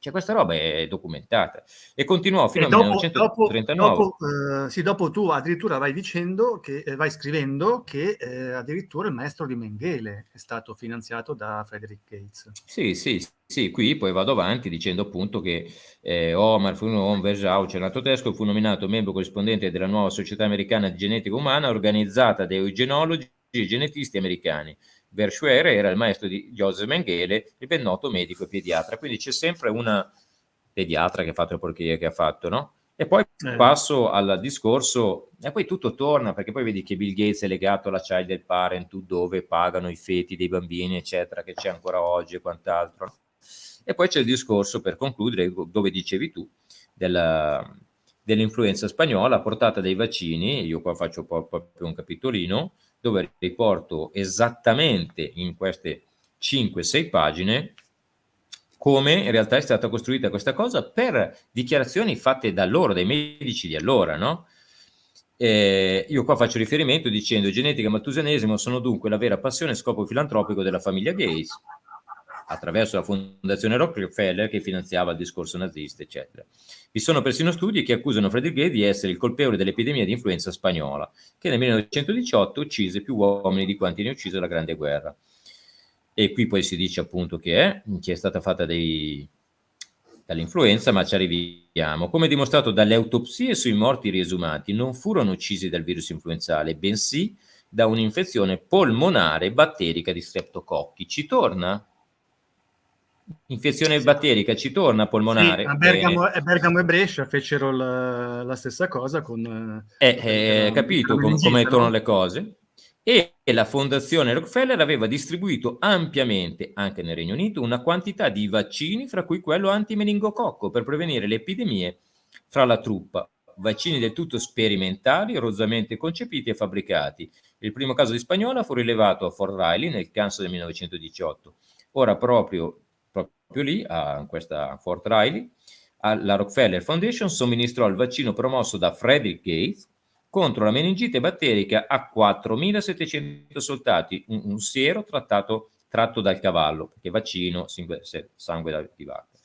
Cioè questa roba è documentata e continuò fino al 1939. Dopo, eh, sì, dopo tu addirittura vai dicendo che eh, vai scrivendo che eh, addirittura il maestro di Mengele è stato finanziato da Frederick Gates. Sì, sì, sì, qui poi vado avanti dicendo appunto che eh, Omar von Versauce, nato tedesco, fu nominato membro corrispondente della nuova società americana di genetica umana organizzata da eugenologi e genetisti americani Verschuer era il maestro di Joseph Mengele, il ben noto medico e pediatra. Quindi c'è sempre una pediatra che ha fatto le porcherie che ha fatto, no? E poi eh. passo al discorso, e poi tutto torna, perché poi vedi che Bill Gates è legato alla child del parenthood, dove pagano i feti dei bambini, eccetera, che c'è ancora oggi e quant'altro. E poi c'è il discorso, per concludere, dove dicevi tu, dell'influenza spagnola portata dai vaccini, io qua faccio proprio un capitolino, dove riporto esattamente in queste 5-6 pagine come in realtà è stata costruita questa cosa per dichiarazioni fatte da loro, dai medici di allora, no? Eh, io qua faccio riferimento dicendo genetica e maltusianesimo sono dunque la vera passione e scopo filantropico della famiglia Gates attraverso la fondazione Rockefeller che finanziava il discorso nazista, eccetera. Vi sono persino studi che accusano Frederick Gay di essere il colpevole dell'epidemia di influenza spagnola, che nel 1918 uccise più uomini di quanti ne uccise la Grande Guerra. E qui poi si dice appunto che è, che è stata fatta dei, dall'influenza, ma ci arriviamo. Come dimostrato dalle autopsie sui morti riesumati, non furono uccisi dal virus influenzale, bensì da un'infezione polmonare batterica di streptococchi. Ci torna? Infezione batterica ci torna polmonare. Sì, a Bergamo, Bergamo, e Brescia fecero la, la stessa cosa con... Eh, eh, capito com, come tornano le cose? E la fondazione Rockefeller aveva distribuito ampiamente, anche nel Regno Unito, una quantità di vaccini, fra cui quello antimeningococco, per prevenire le epidemie fra la truppa. Vaccini del tutto sperimentali, rozzamente concepiti e fabbricati. Il primo caso di spagnola fu rilevato a Fort Riley nel Kansas del 1918. Ora proprio proprio lì, a questa Fort Riley, la Rockefeller Foundation somministrò il vaccino promosso da Frederick Gates contro la meningite batterica a 4.700 soldati, un, un siero trattato, tratto dal cavallo, perché vaccino, sangue di vacca.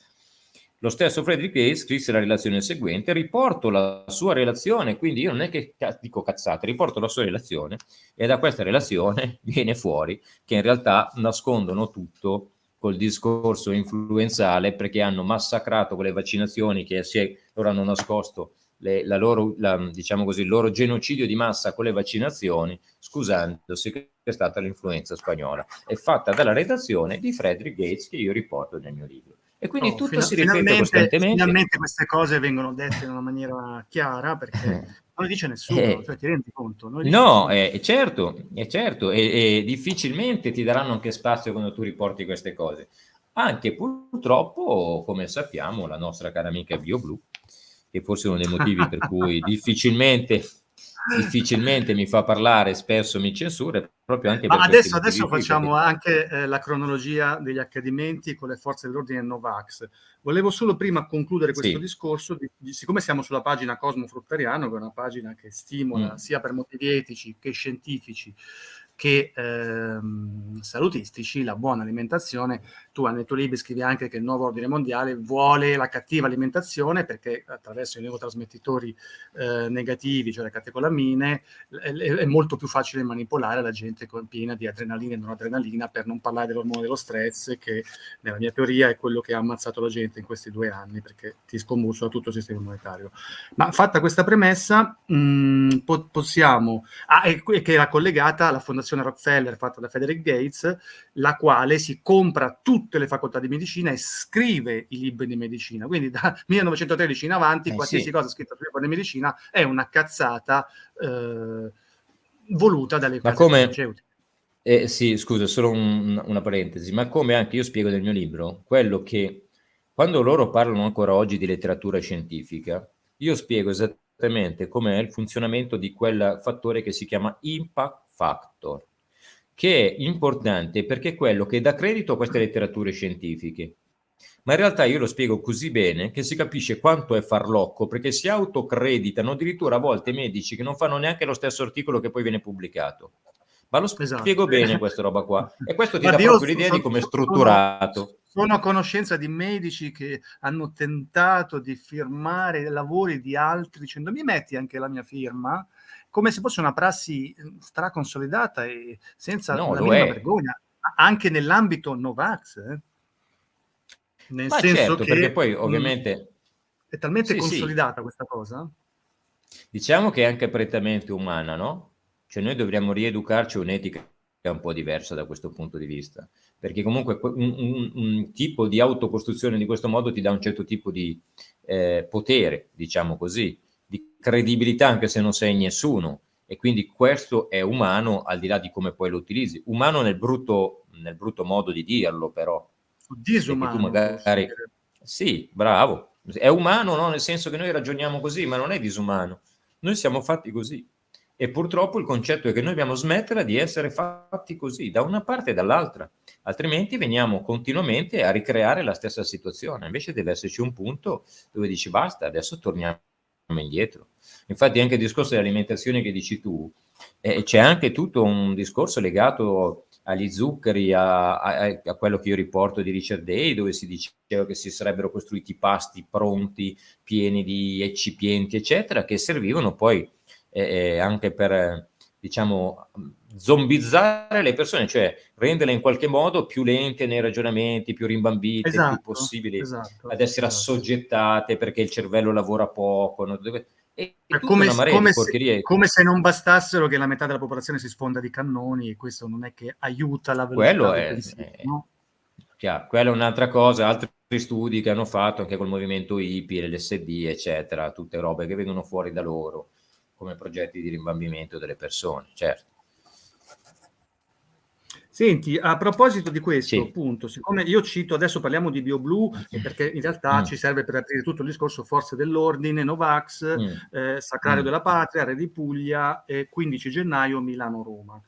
Lo stesso Frederick Gates scrisse la relazione seguente, riporto la sua relazione, quindi io non è che dico cazzate, riporto la sua relazione e da questa relazione viene fuori che in realtà nascondono tutto col discorso influenzale perché hanno massacrato con le vaccinazioni che si è, loro hanno nascosto le, la loro, la, diciamo così, il loro genocidio di massa con le vaccinazioni, scusandosi che è stata l'influenza spagnola. È fatta dalla redazione di Frederick Gates che io riporto nel mio libro. E quindi oh, tutto si ripete costantemente. Finalmente queste cose vengono dette in una maniera chiara perché eh. non lo dice nessuno, eh, cioè ti rendi conto? No, è, è, certo, è certo, e, difficilmente ti daranno anche spazio quando tu riporti queste cose. Anche purtroppo, come sappiamo, la nostra cara amica BioBlue, che forse è uno dei motivi per cui difficilmente difficilmente mi fa parlare, spesso mi censura, proprio anche Ma adesso, adesso facciamo anche eh, la cronologia degli accadimenti con le forze dell'ordine Novax. Volevo solo prima concludere questo sì. discorso, di, di, siccome siamo sulla pagina Cosmo Fruttariano, che è una pagina che stimola mm. sia per motivi etici che scientifici che ehm, salutistici, la buona alimentazione. Tu nel tuo libro scrivi anche che il nuovo ordine mondiale vuole la cattiva alimentazione perché attraverso i neurotrasmettitori eh, negativi, cioè le catecolamine, è, è, molto più facile manipolare la gente piena di adrenalina e non adrenalina, per non parlare dell'ormone dello stress, che nella mia teoria è quello che ha ammazzato la gente in questi due anni perché ti scombussa tutto il sistema immunitario. Ma fatta questa premessa, mh, mm, po- possiamo... Ah, e, che era collegata alla fondazione Rockefeller fatta da Frederick Gates, la quale si compra tutte le facoltà di medicina e scrive i libri di medicina. Quindi da 1913 in avanti, eh, qualsiasi sì. cosa scritta sul libro di medicina è una cazzata eh, voluta dalle case come... farmaceutiche. Eh, sì, scusa, solo un, una parentesi, ma come anche io spiego nel mio libro, quello che quando loro parlano ancora oggi di letteratura scientifica, io spiego esattamente com'è il funzionamento di quel fattore che si chiama impact factor, che è importante perché è quello che dà credito a queste letterature scientifiche. Ma in realtà io lo spiego così bene che si capisce quanto è farlocco, perché si autocreditano addirittura a volte medici che non fanno neanche lo stesso articolo che poi viene pubblicato. Ma lo esatto. spiego bene questa roba qua. E questo ti Ma dà proprio l'idea di come è strutturato. Sono a conoscenza di medici che hanno tentato di firmare lavori di altri dicendo mi metti anche la mia firma? Come se fosse una prassi mhmm, straconsolidata e senza no, la minima vergogna, anche nell'ambito Novax. Eh? Nel Ma senso certo, che perché poi mhmm, ovviamente... È talmente sì, consolidata sì. questa cosa? Diciamo che è anche prettamente umana, no? Cioè noi dovremmo rieducarci un'etica un po' diversa da questo punto di vista, perché comunque un, un, un tipo di autocostruzione di questo modo ti dà un certo tipo di eh, potere, diciamo così, credibilità anche se non sei nessuno e quindi questo è umano al di là di come poi lo utilizzi. Umano nel brutto, nel brutto modo di dirlo però. Disumano. magari... Sì, bravo. È umano no? nel senso che noi ragioniamo così, ma non è disumano. Noi siamo fatti così. E purtroppo il concetto è che noi dobbiamo smettere di essere fatti così, da una parte e dall'altra, altrimenti veniamo continuamente a ricreare la stessa situazione. Invece deve esserci un punto dove dici basta, adesso torniamo indietro. Infatti anche il discorso dell'alimentazione che dici tu, eh, c'è anche tutto un discorso legato agli zuccheri, a, a, a, quello che io riporto di Richard Day, dove si diceva che si sarebbero costruiti pasti pronti, pieni di eccipienti, eccetera, che servivano poi eh, eh anche per, diciamo, zombizzare le persone, cioè renderle in qualche modo più lente nei ragionamenti, più rimbambite, esatto, più possibili esatto, ad essere esatto. assoggettate perché il cervello lavora poco. No? E, come, come, se, come, se, non bastassero che la metà della popolazione si sfonda di cannoni e questo non è che aiuta la velocità Quello è, pensiero, è, no? chiaro, quella è un'altra cosa, altri studi che hanno fatto anche col movimento hippie, l'SD, eccetera, tutte robe che vengono fuori da loro come progetti di rimbambimento delle persone, certo. Senti, a proposito di questo, sì. appunto, siccome io cito, adesso parliamo di BioBlue, perché in realtà mm. ci serve per aprire tutto il discorso Forze dell'Ordine, Novax, mm. eh, Sacrario mm. della Patria, Re di Puglia e 15 gennaio Milano-Roma.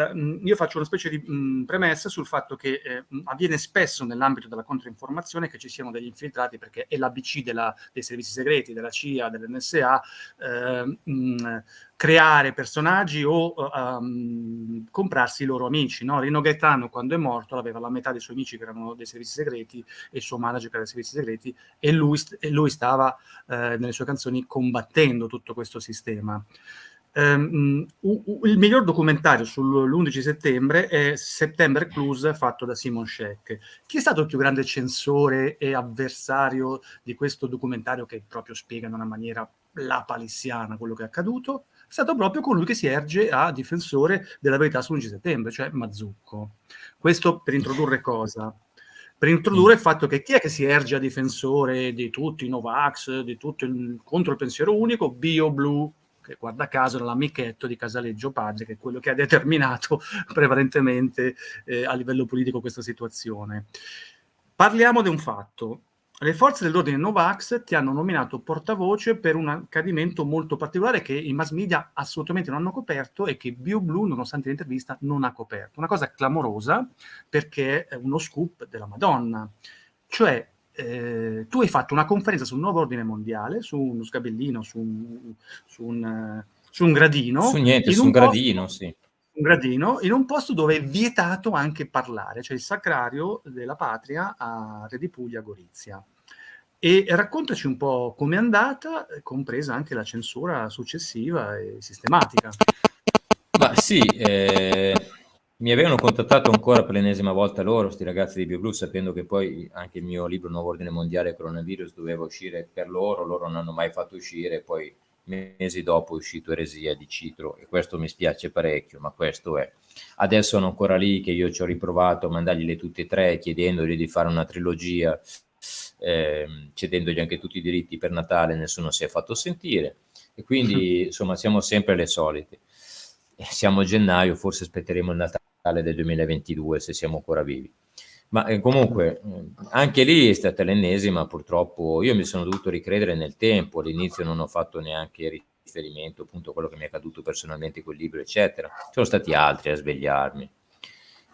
Eh, io faccio una specie di mh, premessa sul fatto che eh, avviene spesso nell'ambito della controinformazione che ci siano degli infiltrati, perché è l'ABC della, dei servizi segreti, della CIA, dell'NSA, eh, mh, creare personaggi o um, comprarsi i loro amici. No? Rino Gaetano, quando è morto, aveva la metà dei suoi amici che erano dei servizi segreti e il suo manager che era dei servizi segreti e lui, e lui stava eh, nelle sue canzoni combattendo tutto questo sistema. Um, il miglior documentario sull'11 settembre è September Clues fatto da Simon Scheck. Chi è stato il più grande censore e avversario di questo documentario che proprio spiega in una maniera la palissiana, quello che è accaduto, è stato proprio colui che si erge a difensore della verità sull'11 settembre, cioè Mazzucco. Questo per introdurre cosa? Per introdurre il fatto che chi è che si erge a difensore di tutti i Novax, di tutto il, contro il pensiero unico? BioBlue, che guarda caso era l'amichetto di Casaleggio Padre, che è quello che ha determinato prevalentemente eh, a livello politico questa situazione. Parliamo di un fatto le forze dell'ordine Novax ti hanno nominato portavoce per un accadimento molto particolare che i mass media assolutamente non hanno coperto e che BioBlue, nonostante l'intervista, non ha coperto. Una cosa clamorosa perché è uno scoop della Madonna. Cioè, eh, tu hai fatto una conferenza sul nuovo ordine mondiale, su uno sgabellino, su un, su un, su un gradino. Su niente, su un, un gradino, sì un gradino, in un posto dove è vietato anche parlare, cioè il sacrario della patria a Re di Puglia, Gorizia. E raccontaci un po' com'è andata, compresa anche la censura successiva e sistematica. Ma sì, eh, mi avevano contattato ancora per l'ennesima volta loro, questi ragazzi di BioBlue, sapendo che poi anche il mio libro Nuovo Ordine Mondiale Coronavirus doveva uscire per loro, loro non hanno mai fatto uscire, poi mesi dopo è uscito Eresia di Citro e questo mi spiace parecchio, ma questo è. Adesso sono ancora lì che io ci ho riprovato a mandargliele tutte e tre, chiedendogli di fare una trilogia, eh, cedendogli anche tutti i diritti per Natale, nessuno si è fatto sentire e quindi insomma siamo sempre le solite. Siamo a gennaio, forse aspetteremo il Natale del 2022 se siamo ancora vivi. Ma eh, comunque, anche lì è stata l'ennesima, purtroppo io mi sono dovuto ricredere nel tempo, all'inizio non ho fatto neanche riferimento appunto a quello che mi è accaduto personalmente quel libro, eccetera. Sono stati altri a svegliarmi.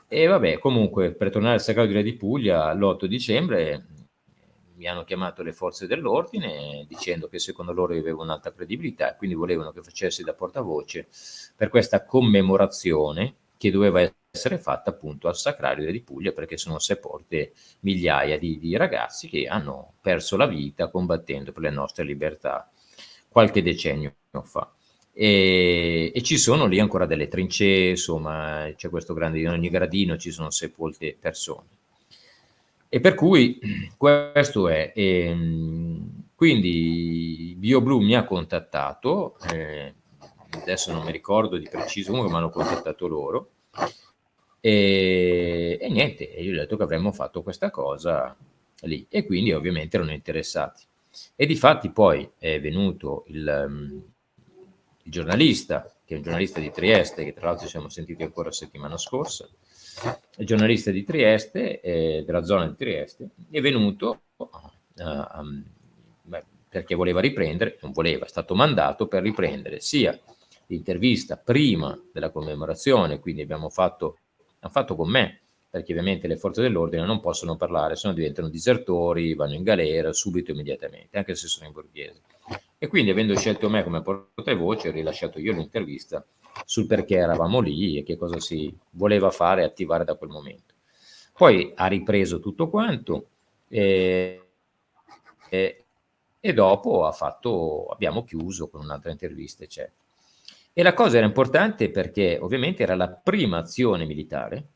E vabbè, comunque, per tornare al Re di Puglia, l'8 dicembre mi hanno chiamato le forze dell'ordine dicendo che secondo loro io avevo un'alta credibilità e quindi volevano che facessi da portavoce per questa commemorazione che doveva essere fatta appunto al Sacrario di Puglia perché sono sepolte migliaia di, di ragazzi che hanno perso la vita combattendo per le nostre libertà qualche decennio fa. E, e, ci sono lì ancora delle trincee, insomma, c'è questo grande, in ogni gradino ci sono sepolte persone. E per cui questo è. E, ehm, quindi BioBlue mi ha contattato, eh, adesso non mi ricordo di preciso, comunque mi hanno contattato loro, e, e niente, io gli ho detto che avremmo fatto questa cosa lì. E quindi ovviamente erano interessati. E di fatti poi è venuto il, um, il giornalista, che è un giornalista di Trieste, che tra l'altro ci siamo sentiti ancora settimana scorsa, il giornalista di Trieste, eh, della zona di Trieste, è venuto uh, perché voleva riprendere, non voleva, è stato mandato per riprendere sia l'intervista prima della commemorazione, quindi abbiamo fatto hanno fatto con me, perché ovviamente le forze dell'ordine non possono parlare, se no diventano disertori, vanno in galera subito, immediatamente, anche se sono in borghese. E quindi avendo scelto me come portavoce, ho rilasciato io l'intervista sul perché eravamo lì e che cosa si voleva fare e attivare da quel momento. Poi ha ripreso tutto quanto e, e, e dopo fatto, abbiamo chiuso con un'altra intervista, eccetera. E la cosa era importante perché ovviamente era la prima azione militare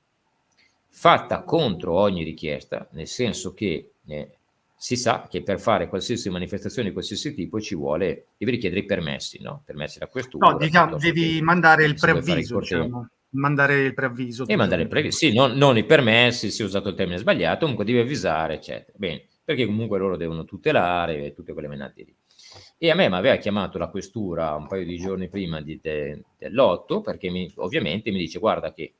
fatta contro ogni richiesta, nel senso che eh, si sa che per fare qualsiasi manifestazione di qualsiasi tipo ci vuole, devi richiedere i permessi, no? Permessi da questura. No, diciamo, devi mandare il preavviso, diciamo. mandare il preavviso. E mandare il preavviso, sì, non, non, i permessi, si è usato il termine sbagliato, comunque devi avvisare, eccetera. Bene, perché comunque loro devono tutelare tutte quelle menate lì. E a me mi aveva chiamato la questura un paio di giorni prima di de, dell'8 perché mi, ovviamente mi dice guarda che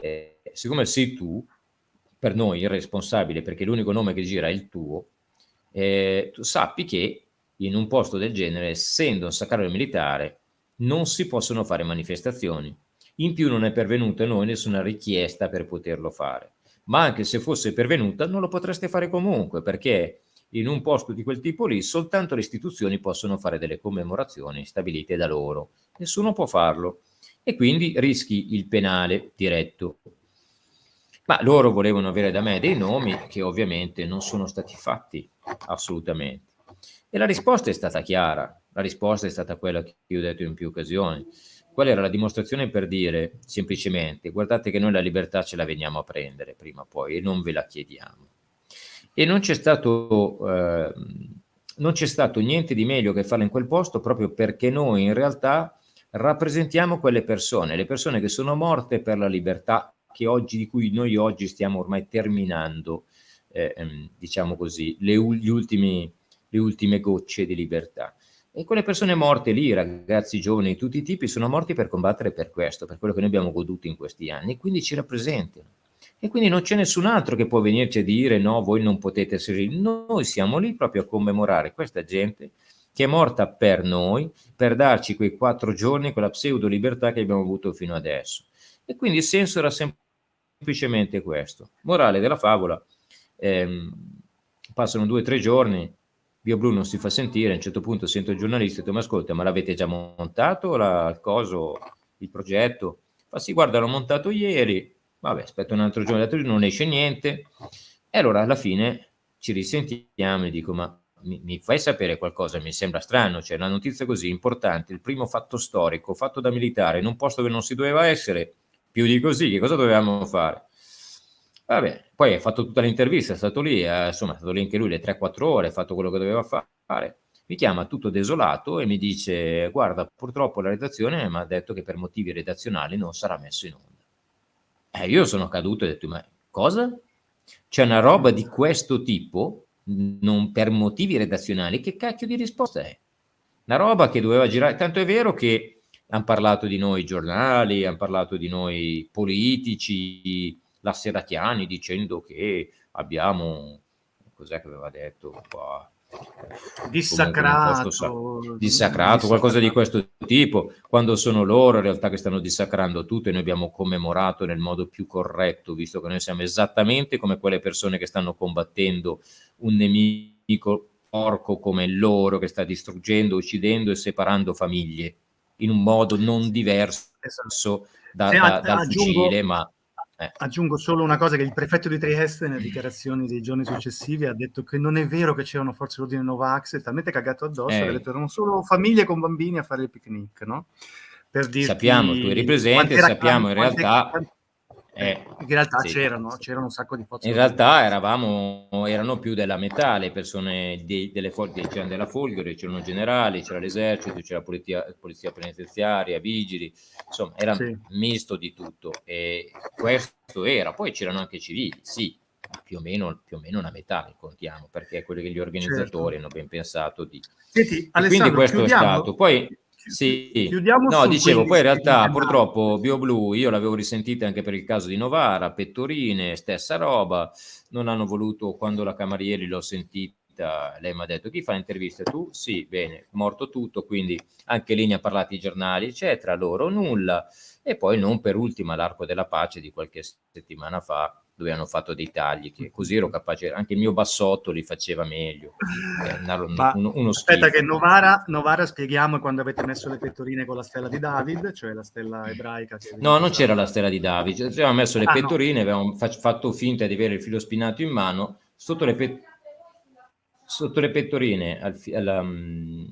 eh, siccome sei tu, per noi il responsabile, perché l'unico nome che gira è il tuo, eh, tu sappi che in un posto del genere, essendo un sacrario militare, non si possono fare manifestazioni. In più non è pervenuta a noi nessuna richiesta per poterlo fare. Ma anche se fosse pervenuta, non lo potreste fare comunque, perché in un posto di quel tipo lì soltanto le istituzioni possono fare delle commemorazioni stabilite da loro, nessuno può farlo e quindi rischi il penale diretto. Ma loro volevano avere da me dei nomi che ovviamente non sono stati fatti assolutamente. E la risposta è stata chiara, la risposta è stata quella che io ho detto in più occasioni. Qual era la dimostrazione per dire semplicemente guardate che noi la libertà ce la veniamo a prendere prima o poi e non ve la chiediamo e non c'è stato eh, non stato niente di meglio che farlo in quel posto proprio perché noi in realtà rappresentiamo quelle persone, le persone che sono morte per la libertà oggi, di cui noi oggi stiamo ormai terminando, eh, ehm, diciamo così, le, ultimi, le ultime gocce di libertà. E quelle persone morte lì, ragazzi giovani di tutti i tipi, sono morti per combattere per questo, per quello che noi abbiamo goduto in questi anni, quindi ci rappresentano. E quindi non c'è nessun altro che può venirci a dire no, voi non potete essere lì. Noi siamo lì proprio a commemorare questa gente che è morta per noi, per darci quei quattro giorni, quella pseudo libertà che abbiamo avuto fino adesso. E quindi il senso era semplicemente questo. Morale della favola, ehm, passano due o tre giorni, BioBlue non si fa sentire, a un certo punto sento il giornalista e dico, ma ascolta, ma l'avete già montato la, il coso, il progetto? Ma sì, guarda, l'ho montato ieri, vabbè, aspetta un altro giorno, giorno non esce niente, e allora alla fine ci risentiamo e dico, ma mi, mi, fai sapere qualcosa, mi sembra strano, cioè una notizia così importante, il primo fatto storico, fatto da militare, in un posto che non si doveva essere, più di così, che cosa dovevamo fare? Vabbè, poi ha fatto tutta l'intervista, è stato lì, eh, insomma, è stato lì anche lui le 3-4 ore, ha fatto quello che doveva fare. Mi chiama tutto desolato e mi dice, guarda, purtroppo la redazione mi ha detto che per motivi redazionali non sarà messo in onda. Eh, io sono caduto e ho detto, ma cosa? C'è una roba di questo tipo, non per motivi redazionali, che cacchio di risposta è? Una roba che doveva girare, tanto è vero che hanno parlato di noi giornali, hanno parlato di noi politici, la Serratiani dicendo che abbiamo, cos'è che aveva detto qua? Dissacrato, dissacrato, qualcosa di questo tipo, quando sono loro in realtà che stanno dissacrando tutto e noi abbiamo commemorato nel modo più corretto, visto che noi siamo esattamente come quelle persone che stanno combattendo un nemico porco come loro che sta distruggendo, uccidendo e separando famiglie in un modo non diverso esatto. da, da, dal aggiungo, fucile, ma eh. Aggiungo solo una cosa che il prefetto di Trieste nelle dichiarazioni dei giorni successivi ha detto che non è vero che c'erano forze l'ordine Novax, è talmente cagato addosso eh. che ha detto erano solo famiglie con bambini a fare il picnic, no? Per dirti sappiamo, tu eri presente, sappiamo in realtà... Quante, eh, in realtà sì. c'erano, c'erano un sacco di forze. In realtà eravamo, erano più della metà le persone di, delle forze, c'erano della Folgore, c'erano generali, c'era l'esercito, c'era la polizia, polizia penitenziaria, vigili, insomma era sì. misto di tutto e questo era, poi c'erano anche civili, sì, più o meno, più o meno una metà ne contiamo, perché è quello che gli organizzatori certo. hanno ben pensato di... Senti, quindi questo chiudiamo. è stato. Poi sì, Chiudiamo no, dicevo, poi in realtà purtroppo BioBlue io l'avevo risentita anche per il caso di Novara, Pettorine, stessa roba, non hanno voluto, quando la Camarieri l'ho sentita, lei mi ha detto chi fa interviste? Tu? Sì, bene, morto tutto, quindi anche lì ne ha parlato i giornali, eccetera, loro nulla, e poi non per ultima l'arco della pace di qualche settimana fa, dove hanno fatto dei tagli, che così ero capace, anche il mio bassotto li faceva meglio. Eh, uno, uno aspetta che Novara, Novara spieghiamo quando avete messo le pettorine con la stella di David, cioè la stella ebraica. no, non c'era la stella di David, cioè, avevamo messo le ah, pettorine, no. avevamo fatto finta di avere il filo spinato in mano, sotto le, pe sotto le pettorine, al, alla, um,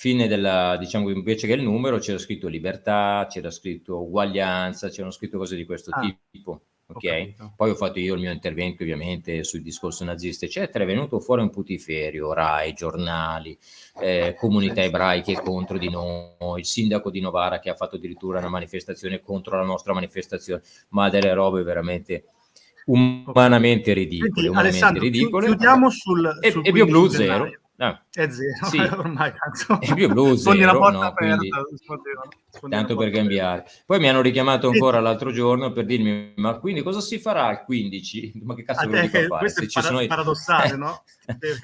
fine della, diciamo invece che il numero c'era scritto libertà, c'era scritto uguaglianza, c'erano scritto cose di questo ah. tipo ok? Ho Poi ho fatto io il mio intervento ovviamente sul discorso nazista, eccetera, è venuto fuori un putiferio, RAI, giornali, eh, comunità ebraiche contro di noi, il sindaco di Novara che ha fatto addirittura una manifestazione contro la nostra manifestazione, ma delle robe veramente umanamente ridicole. Senti, umanamente ridicole. Chiudiamo sul, e, sul e BioBlue zero. Ah. È zero, sì. ormai cazzo. È più blu zero, no? aperta, Quindi, tanto per cambiare. Poi mi hanno richiamato ancora sì. l'altro giorno per dirmi, ma quindi cosa si farà il 15? Ma che cazzo ve lo dico a fare? Se ci sono paradossale, no?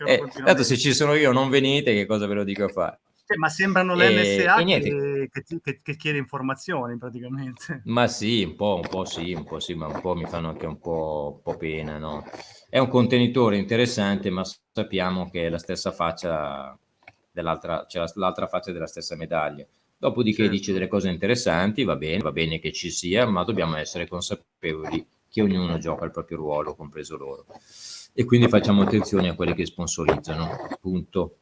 eh, tanto se ci sono io non venite, che cosa ve lo dico a fare? Cioè, ma sembrano l'NSA che, che, che, che, chiede informazioni praticamente. Ma sì, un po', un po' sì, un po' sì, ma un po' mi fanno anche un po', un po pena, no? È un contenitore interessante, ma sappiamo che è la stessa faccia dell'altra, c'è cioè l'altra faccia della stessa medaglia. Dopodiché certo. dice delle cose interessanti, va bene, va bene che ci sia, ma dobbiamo essere consapevoli che ognuno gioca il proprio ruolo, compreso loro. E quindi facciamo attenzione a quelli che sponsorizzano, punto.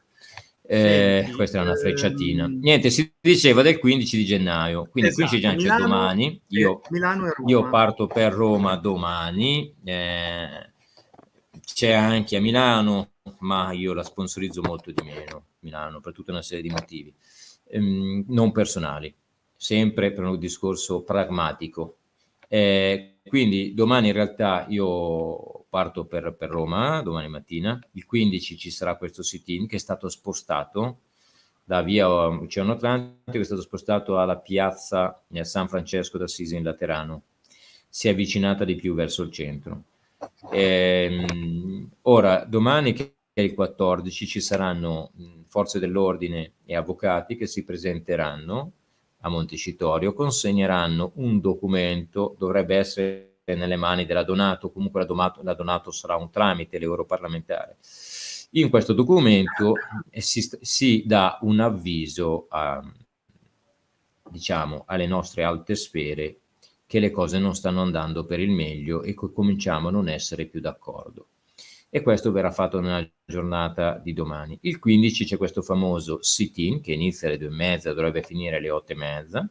Eh, questa è una frecciatina. Ehm... Niente, si diceva del 15 di gennaio, quindi esatto. 15 di gennaio domani. Io, io, parto per Roma domani. Eh, c'è anche a Milano ma io la sponsorizzo molto di meno, Milano, per tutta una serie di motivi, ehm, non personali, sempre per un discorso pragmatico. Eh, quindi domani in realtà io parto per, per, Roma, domani mattina, il 15 ci sarà questo sit-in che è stato spostato da via Oceano Atlantico, è stato spostato alla piazza San Francesco d'Assisi in Laterano, si è avvicinata di più verso il centro. Eh, ora, domani che è il 14 ci saranno forze dell'ordine e avvocati che si presenteranno a Montecitorio, consegneranno un documento, dovrebbe essere nelle mani della Donato, comunque la Donato, la Donato sarà un tramite, l'europarlamentare. In questo documento si, si dà un avviso a, diciamo, alle nostre alte sfere che le cose non stanno andando per il meglio e che cominciamo a non essere più d'accordo. E questo verrà fatto nella giornata di domani. Il 15 c'è questo famoso sit-in che inizia alle due e mezza, dovrebbe finire alle otto e mezza.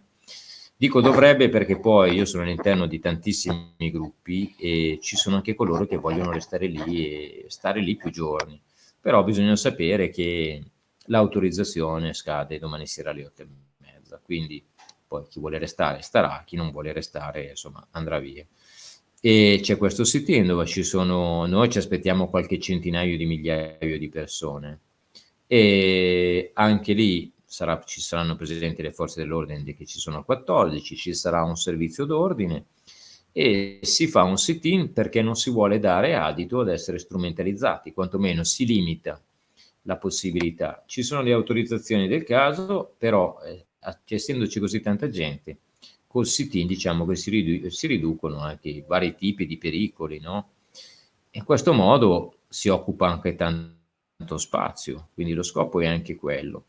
Dico dovrebbe perché poi io sono all'interno di tantissimi gruppi e ci sono anche coloro che vogliono restare lì e stare lì più giorni. Però bisogna sapere che l'autorizzazione scade domani sera alle otto e mezza, quindi poi chi vuole restare starà, chi non vuole restare insomma andrà via. E c'è questo sit-in dove ci sono, noi ci aspettiamo qualche centinaio di migliaia di persone e anche lì sarà, ci saranno presenti le forze dell'ordine che ci sono 14, ci sarà un servizio d'ordine e si fa un sit-in perché non si vuole dare adito ad essere strumentalizzati, quantomeno si limita la possibilità. Ci sono le autorizzazioni del caso, però eh, essendoci così tanta gente, col sit-in diciamo che si, ridu si, riducono anche i vari tipi di pericoli, no? In questo modo si occupa anche tanto spazio, quindi lo scopo è anche quello.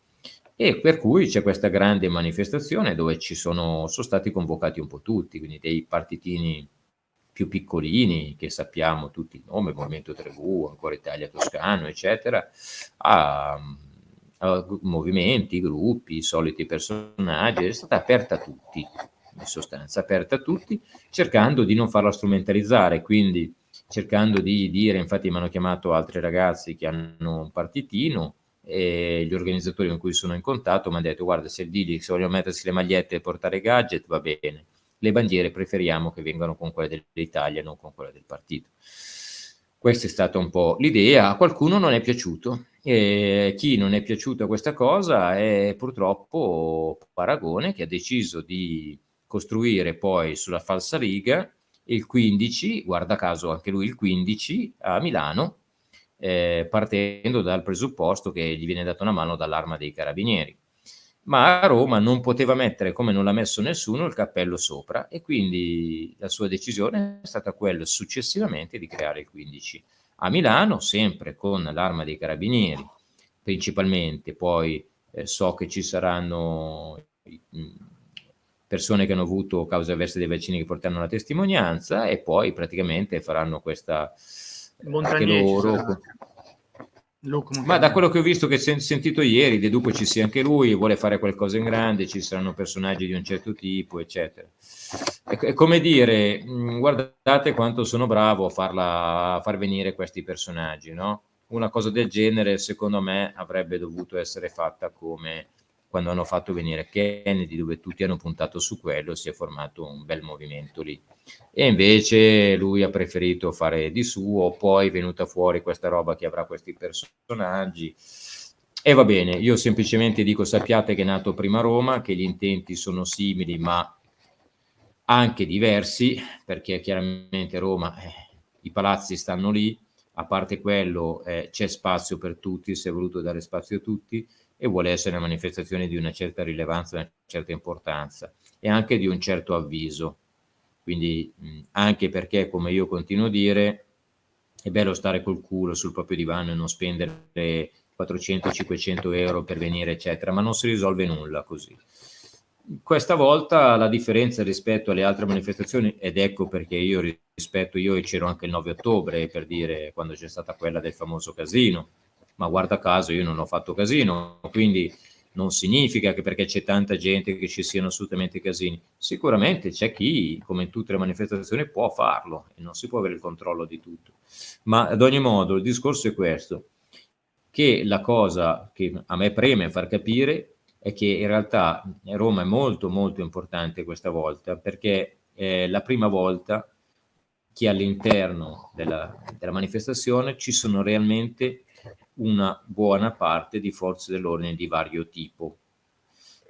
E per cui c'è questa grande manifestazione dove ci sono, sono stati convocati un po' tutti, quindi dei partitini più piccolini, che sappiamo tutti il nome, Movimento 3V, Ancora Italia Toscano, eccetera, a movimenti, gruppi, soliti personaggi, è stata aperta a tutti, in sostanza, aperta a tutti, cercando di non farla strumentalizzare, quindi cercando di dire, infatti mi hanno chiamato altri ragazzi che hanno un partitino, e gli organizzatori con cui sono in contatto mi hanno detto guarda se digli se vogliono mettersi le magliette e portare gadget va bene, le bandiere preferiamo che vengano con quelle dell'Italia non con quelle del partito. Questa è stata un po' l'idea, a qualcuno non è piaciuto, e chi non è piaciuta questa cosa è purtroppo Paragone che ha deciso di costruire poi sulla falsa riga il 15, guarda caso anche lui il 15 a Milano, eh, partendo dal presupposto che gli viene data una mano dall'arma dei carabinieri. Ma a Roma non poteva mettere, come non l'ha messo nessuno, il cappello sopra e quindi la sua decisione è stata quella successivamente di creare il 15 a Milano, sempre con l'arma dei carabinieri, principalmente, poi eh, so che ci saranno mh, persone che hanno avuto cause avverse dei vaccini che porteranno la testimonianza e poi praticamente faranno questa anche loro. Ma da quello che ho visto, che ho sentito ieri, deduco ci sia anche lui, vuole fare qualcosa in grande, ci saranno personaggi di un certo tipo, eccetera. È, come dire, guardate quanto sono bravo a, farla, a far venire questi personaggi, no? Una cosa del genere, secondo me, avrebbe dovuto essere fatta come quando hanno fatto venire Kennedy, dove tutti hanno puntato su quello, si è formato un bel movimento lì. E invece lui ha preferito fare di suo, poi è venuta fuori questa roba che avrà questi personaggi. E va bene, io semplicemente dico sappiate che è nato prima Roma, che gli intenti sono simili ma anche diversi, perché chiaramente Roma, eh, i palazzi stanno lì, a parte quello eh, c'è spazio per tutti, si è voluto dare spazio a tutti, e vuole essere manifestazione di una certa rilevanza, una certa importanza e anche di un certo avviso. Quindi mh, anche perché, come io continuo a dire, è bello stare col culo sul proprio divano e non spendere 400-500 euro per venire, eccetera, ma non si risolve nulla così. Questa volta la differenza rispetto alle altre manifestazioni, ed ecco perché io rispetto, io c'ero anche il 9 ottobre, per dire, quando c'è stata quella del famoso casino, ma guarda caso io non ho fatto casino, quindi non significa che perché c'è tanta gente che ci siano assolutamente casini. Sicuramente c'è chi, come in tutte le manifestazioni, può farlo e non si può avere il controllo di tutto. Ma ad ogni modo il discorso è questo. che la cosa che a me preme far capire è che in realtà Roma è molto molto importante questa volta perché è la prima volta che all'interno della, della manifestazione ci sono realmente una buona parte di forze dell'ordine di vario tipo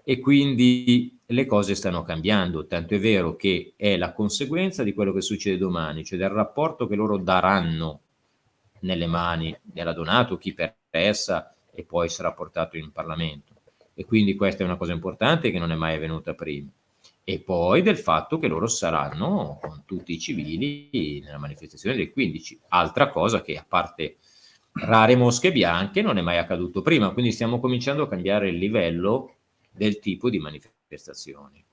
e quindi le cose stanno cambiando, tanto è vero che è la conseguenza di quello che succede domani, cioè del rapporto che loro daranno nelle mani della Donato, chi per essa e poi sarà portato in Parlamento. E quindi questa è una cosa importante che non è mai avvenuta prima. E poi del fatto che loro saranno con tutti i civili nella manifestazione del 15. Altra cosa che a parte rare mosche bianche non è mai accaduto prima, quindi stiamo cominciando a cambiare il livello del tipo di manifestazioni.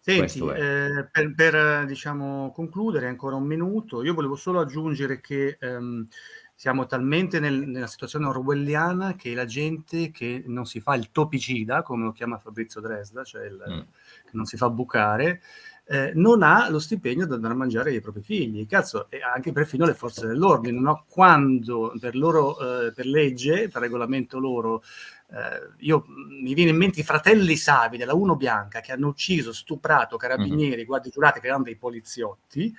Senti, eh, per, per diciamo, concludere ancora un minuto, io volevo solo aggiungere che ehm, siamo talmente nel, nella situazione orwelliana che la gente che non si fa il topicida, come lo chiama Fabrizio Dresda, cioè il, mm. che non si fa bucare, eh, non ha lo stipendio da andare a mangiare ai propri figli. Cazzo, e anche perfino le forze dell'ordine, no? quando per loro, eh, per legge, per regolamento loro, eh, io, mi viene in mente i fratelli Savi della Uno Bianca che hanno ucciso, stuprato carabinieri, mm-hmm. guardie giurate che erano dei poliziotti,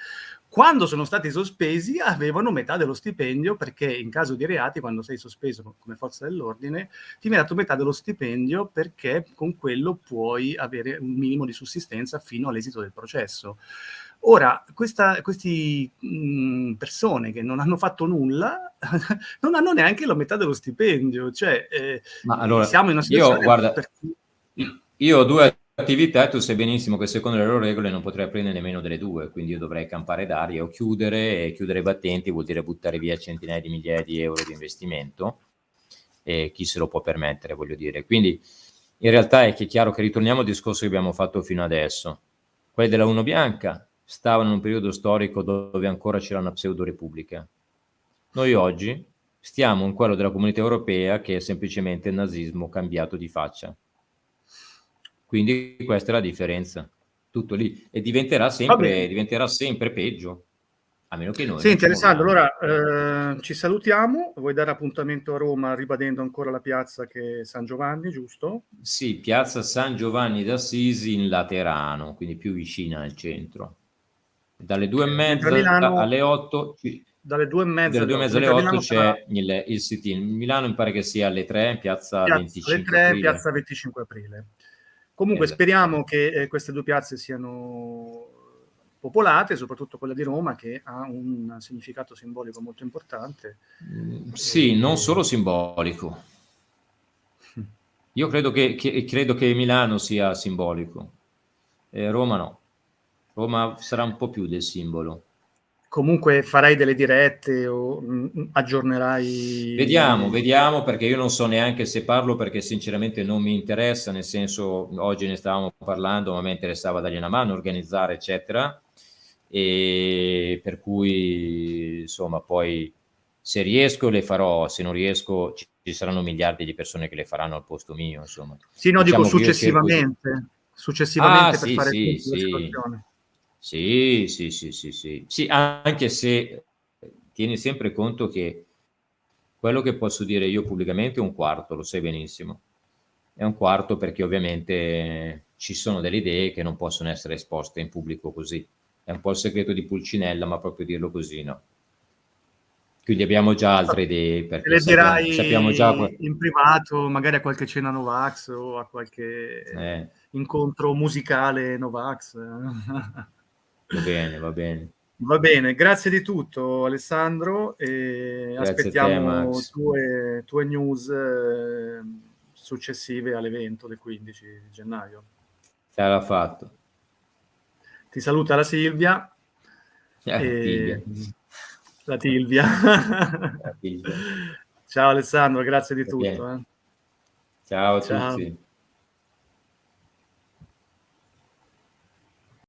quando sono stati sospesi avevano metà dello stipendio perché in caso di reati, quando sei sospeso come forza dell'ordine, ti viene dato metà dello stipendio perché con quello puoi avere un minimo di sussistenza fino all'esito del processo. Ora, queste persone che non hanno fatto nulla non hanno neanche la metà dello stipendio, cioè eh, allora, siamo in una situazione... Io, guarda, per... io ho due attività tu sai benissimo che secondo le loro regole non potrei prendere nemmeno delle due, quindi io dovrei campare d'aria o chiudere, e chiudere i battenti vuol dire buttare via centinaia di migliaia di euro di investimento e chi se lo può permettere, voglio dire. Quindi in realtà è che è chiaro che ritorniamo al discorso che abbiamo fatto fino adesso. Quelli della Uno Bianca stavano in un periodo storico dove ancora c'era una pseudo-repubblica. Noi oggi stiamo in quello della comunità europea che è semplicemente il nazismo cambiato di faccia. Quindi questa è la differenza, tutto lì. E diventerà sempre, diventerà sempre peggio. A meno che noi... Senti Alessandro, allora eh, ci salutiamo. Vuoi dare appuntamento a Roma ribadendo ancora la piazza che è San Giovanni, giusto? Sì, piazza San Giovanni d'Assisi in Laterano, quindi più vicina al centro. Dalle due e mezza Milano, alle otto... Dalle due e mezza, dalle due e mezza alle otto c'è il, il sit-in. Milano mi pare che sia alle tre, piazza, piazza 25 alle 3, aprile. piazza 25 aprile. Comunque esatto. speriamo che eh, queste due piazze siano popolate, soprattutto quella di Roma che ha un significato simbolico molto importante. Mm, sì, non solo simbolico. Io credo che, che, credo che Milano sia simbolico, eh, Roma no. Roma sarà un po' più del simbolo comunque farai delle dirette o mh, mm, aggiornerai? Vediamo, vediamo perché io non so neanche se parlo perché sinceramente non mi interessa, nel senso oggi ne stavamo parlando ma mi interessava dargli una mano, organizzare eccetera e per cui insomma poi se riesco le farò, se non riesco ci, saranno miliardi di persone che le faranno al posto mio insomma. Sì, no, diciamo dico successivamente, successivamente ah, per sì, fare sì, sì. Sì, sì, sì, sì, sì. Sì, anche se tieni sempre conto che quello che posso dire io pubblicamente è un quarto, lo sai benissimo. È un quarto perché ovviamente ci sono delle idee che non possono essere esposte in pubblico così. È un po' il segreto di Pulcinella, ma proprio dirlo così, no? Quindi abbiamo già altre idee. Perché le sappiamo, dirai sappiamo già... in privato, magari a qualche cena Novax o a qualche eh. incontro musicale Novax. Va bene, va bene. Va bene, grazie di tutto Alessandro e grazie aspettiamo te, tue, tue, news eh, successive all'evento del 15 gennaio. Sarà fatto. Ti saluta la Silvia. Eh, La Tilvia. La Tilvia. Ciao Alessandro, grazie di tutto. Eh. Ciao a Ciao. tutti.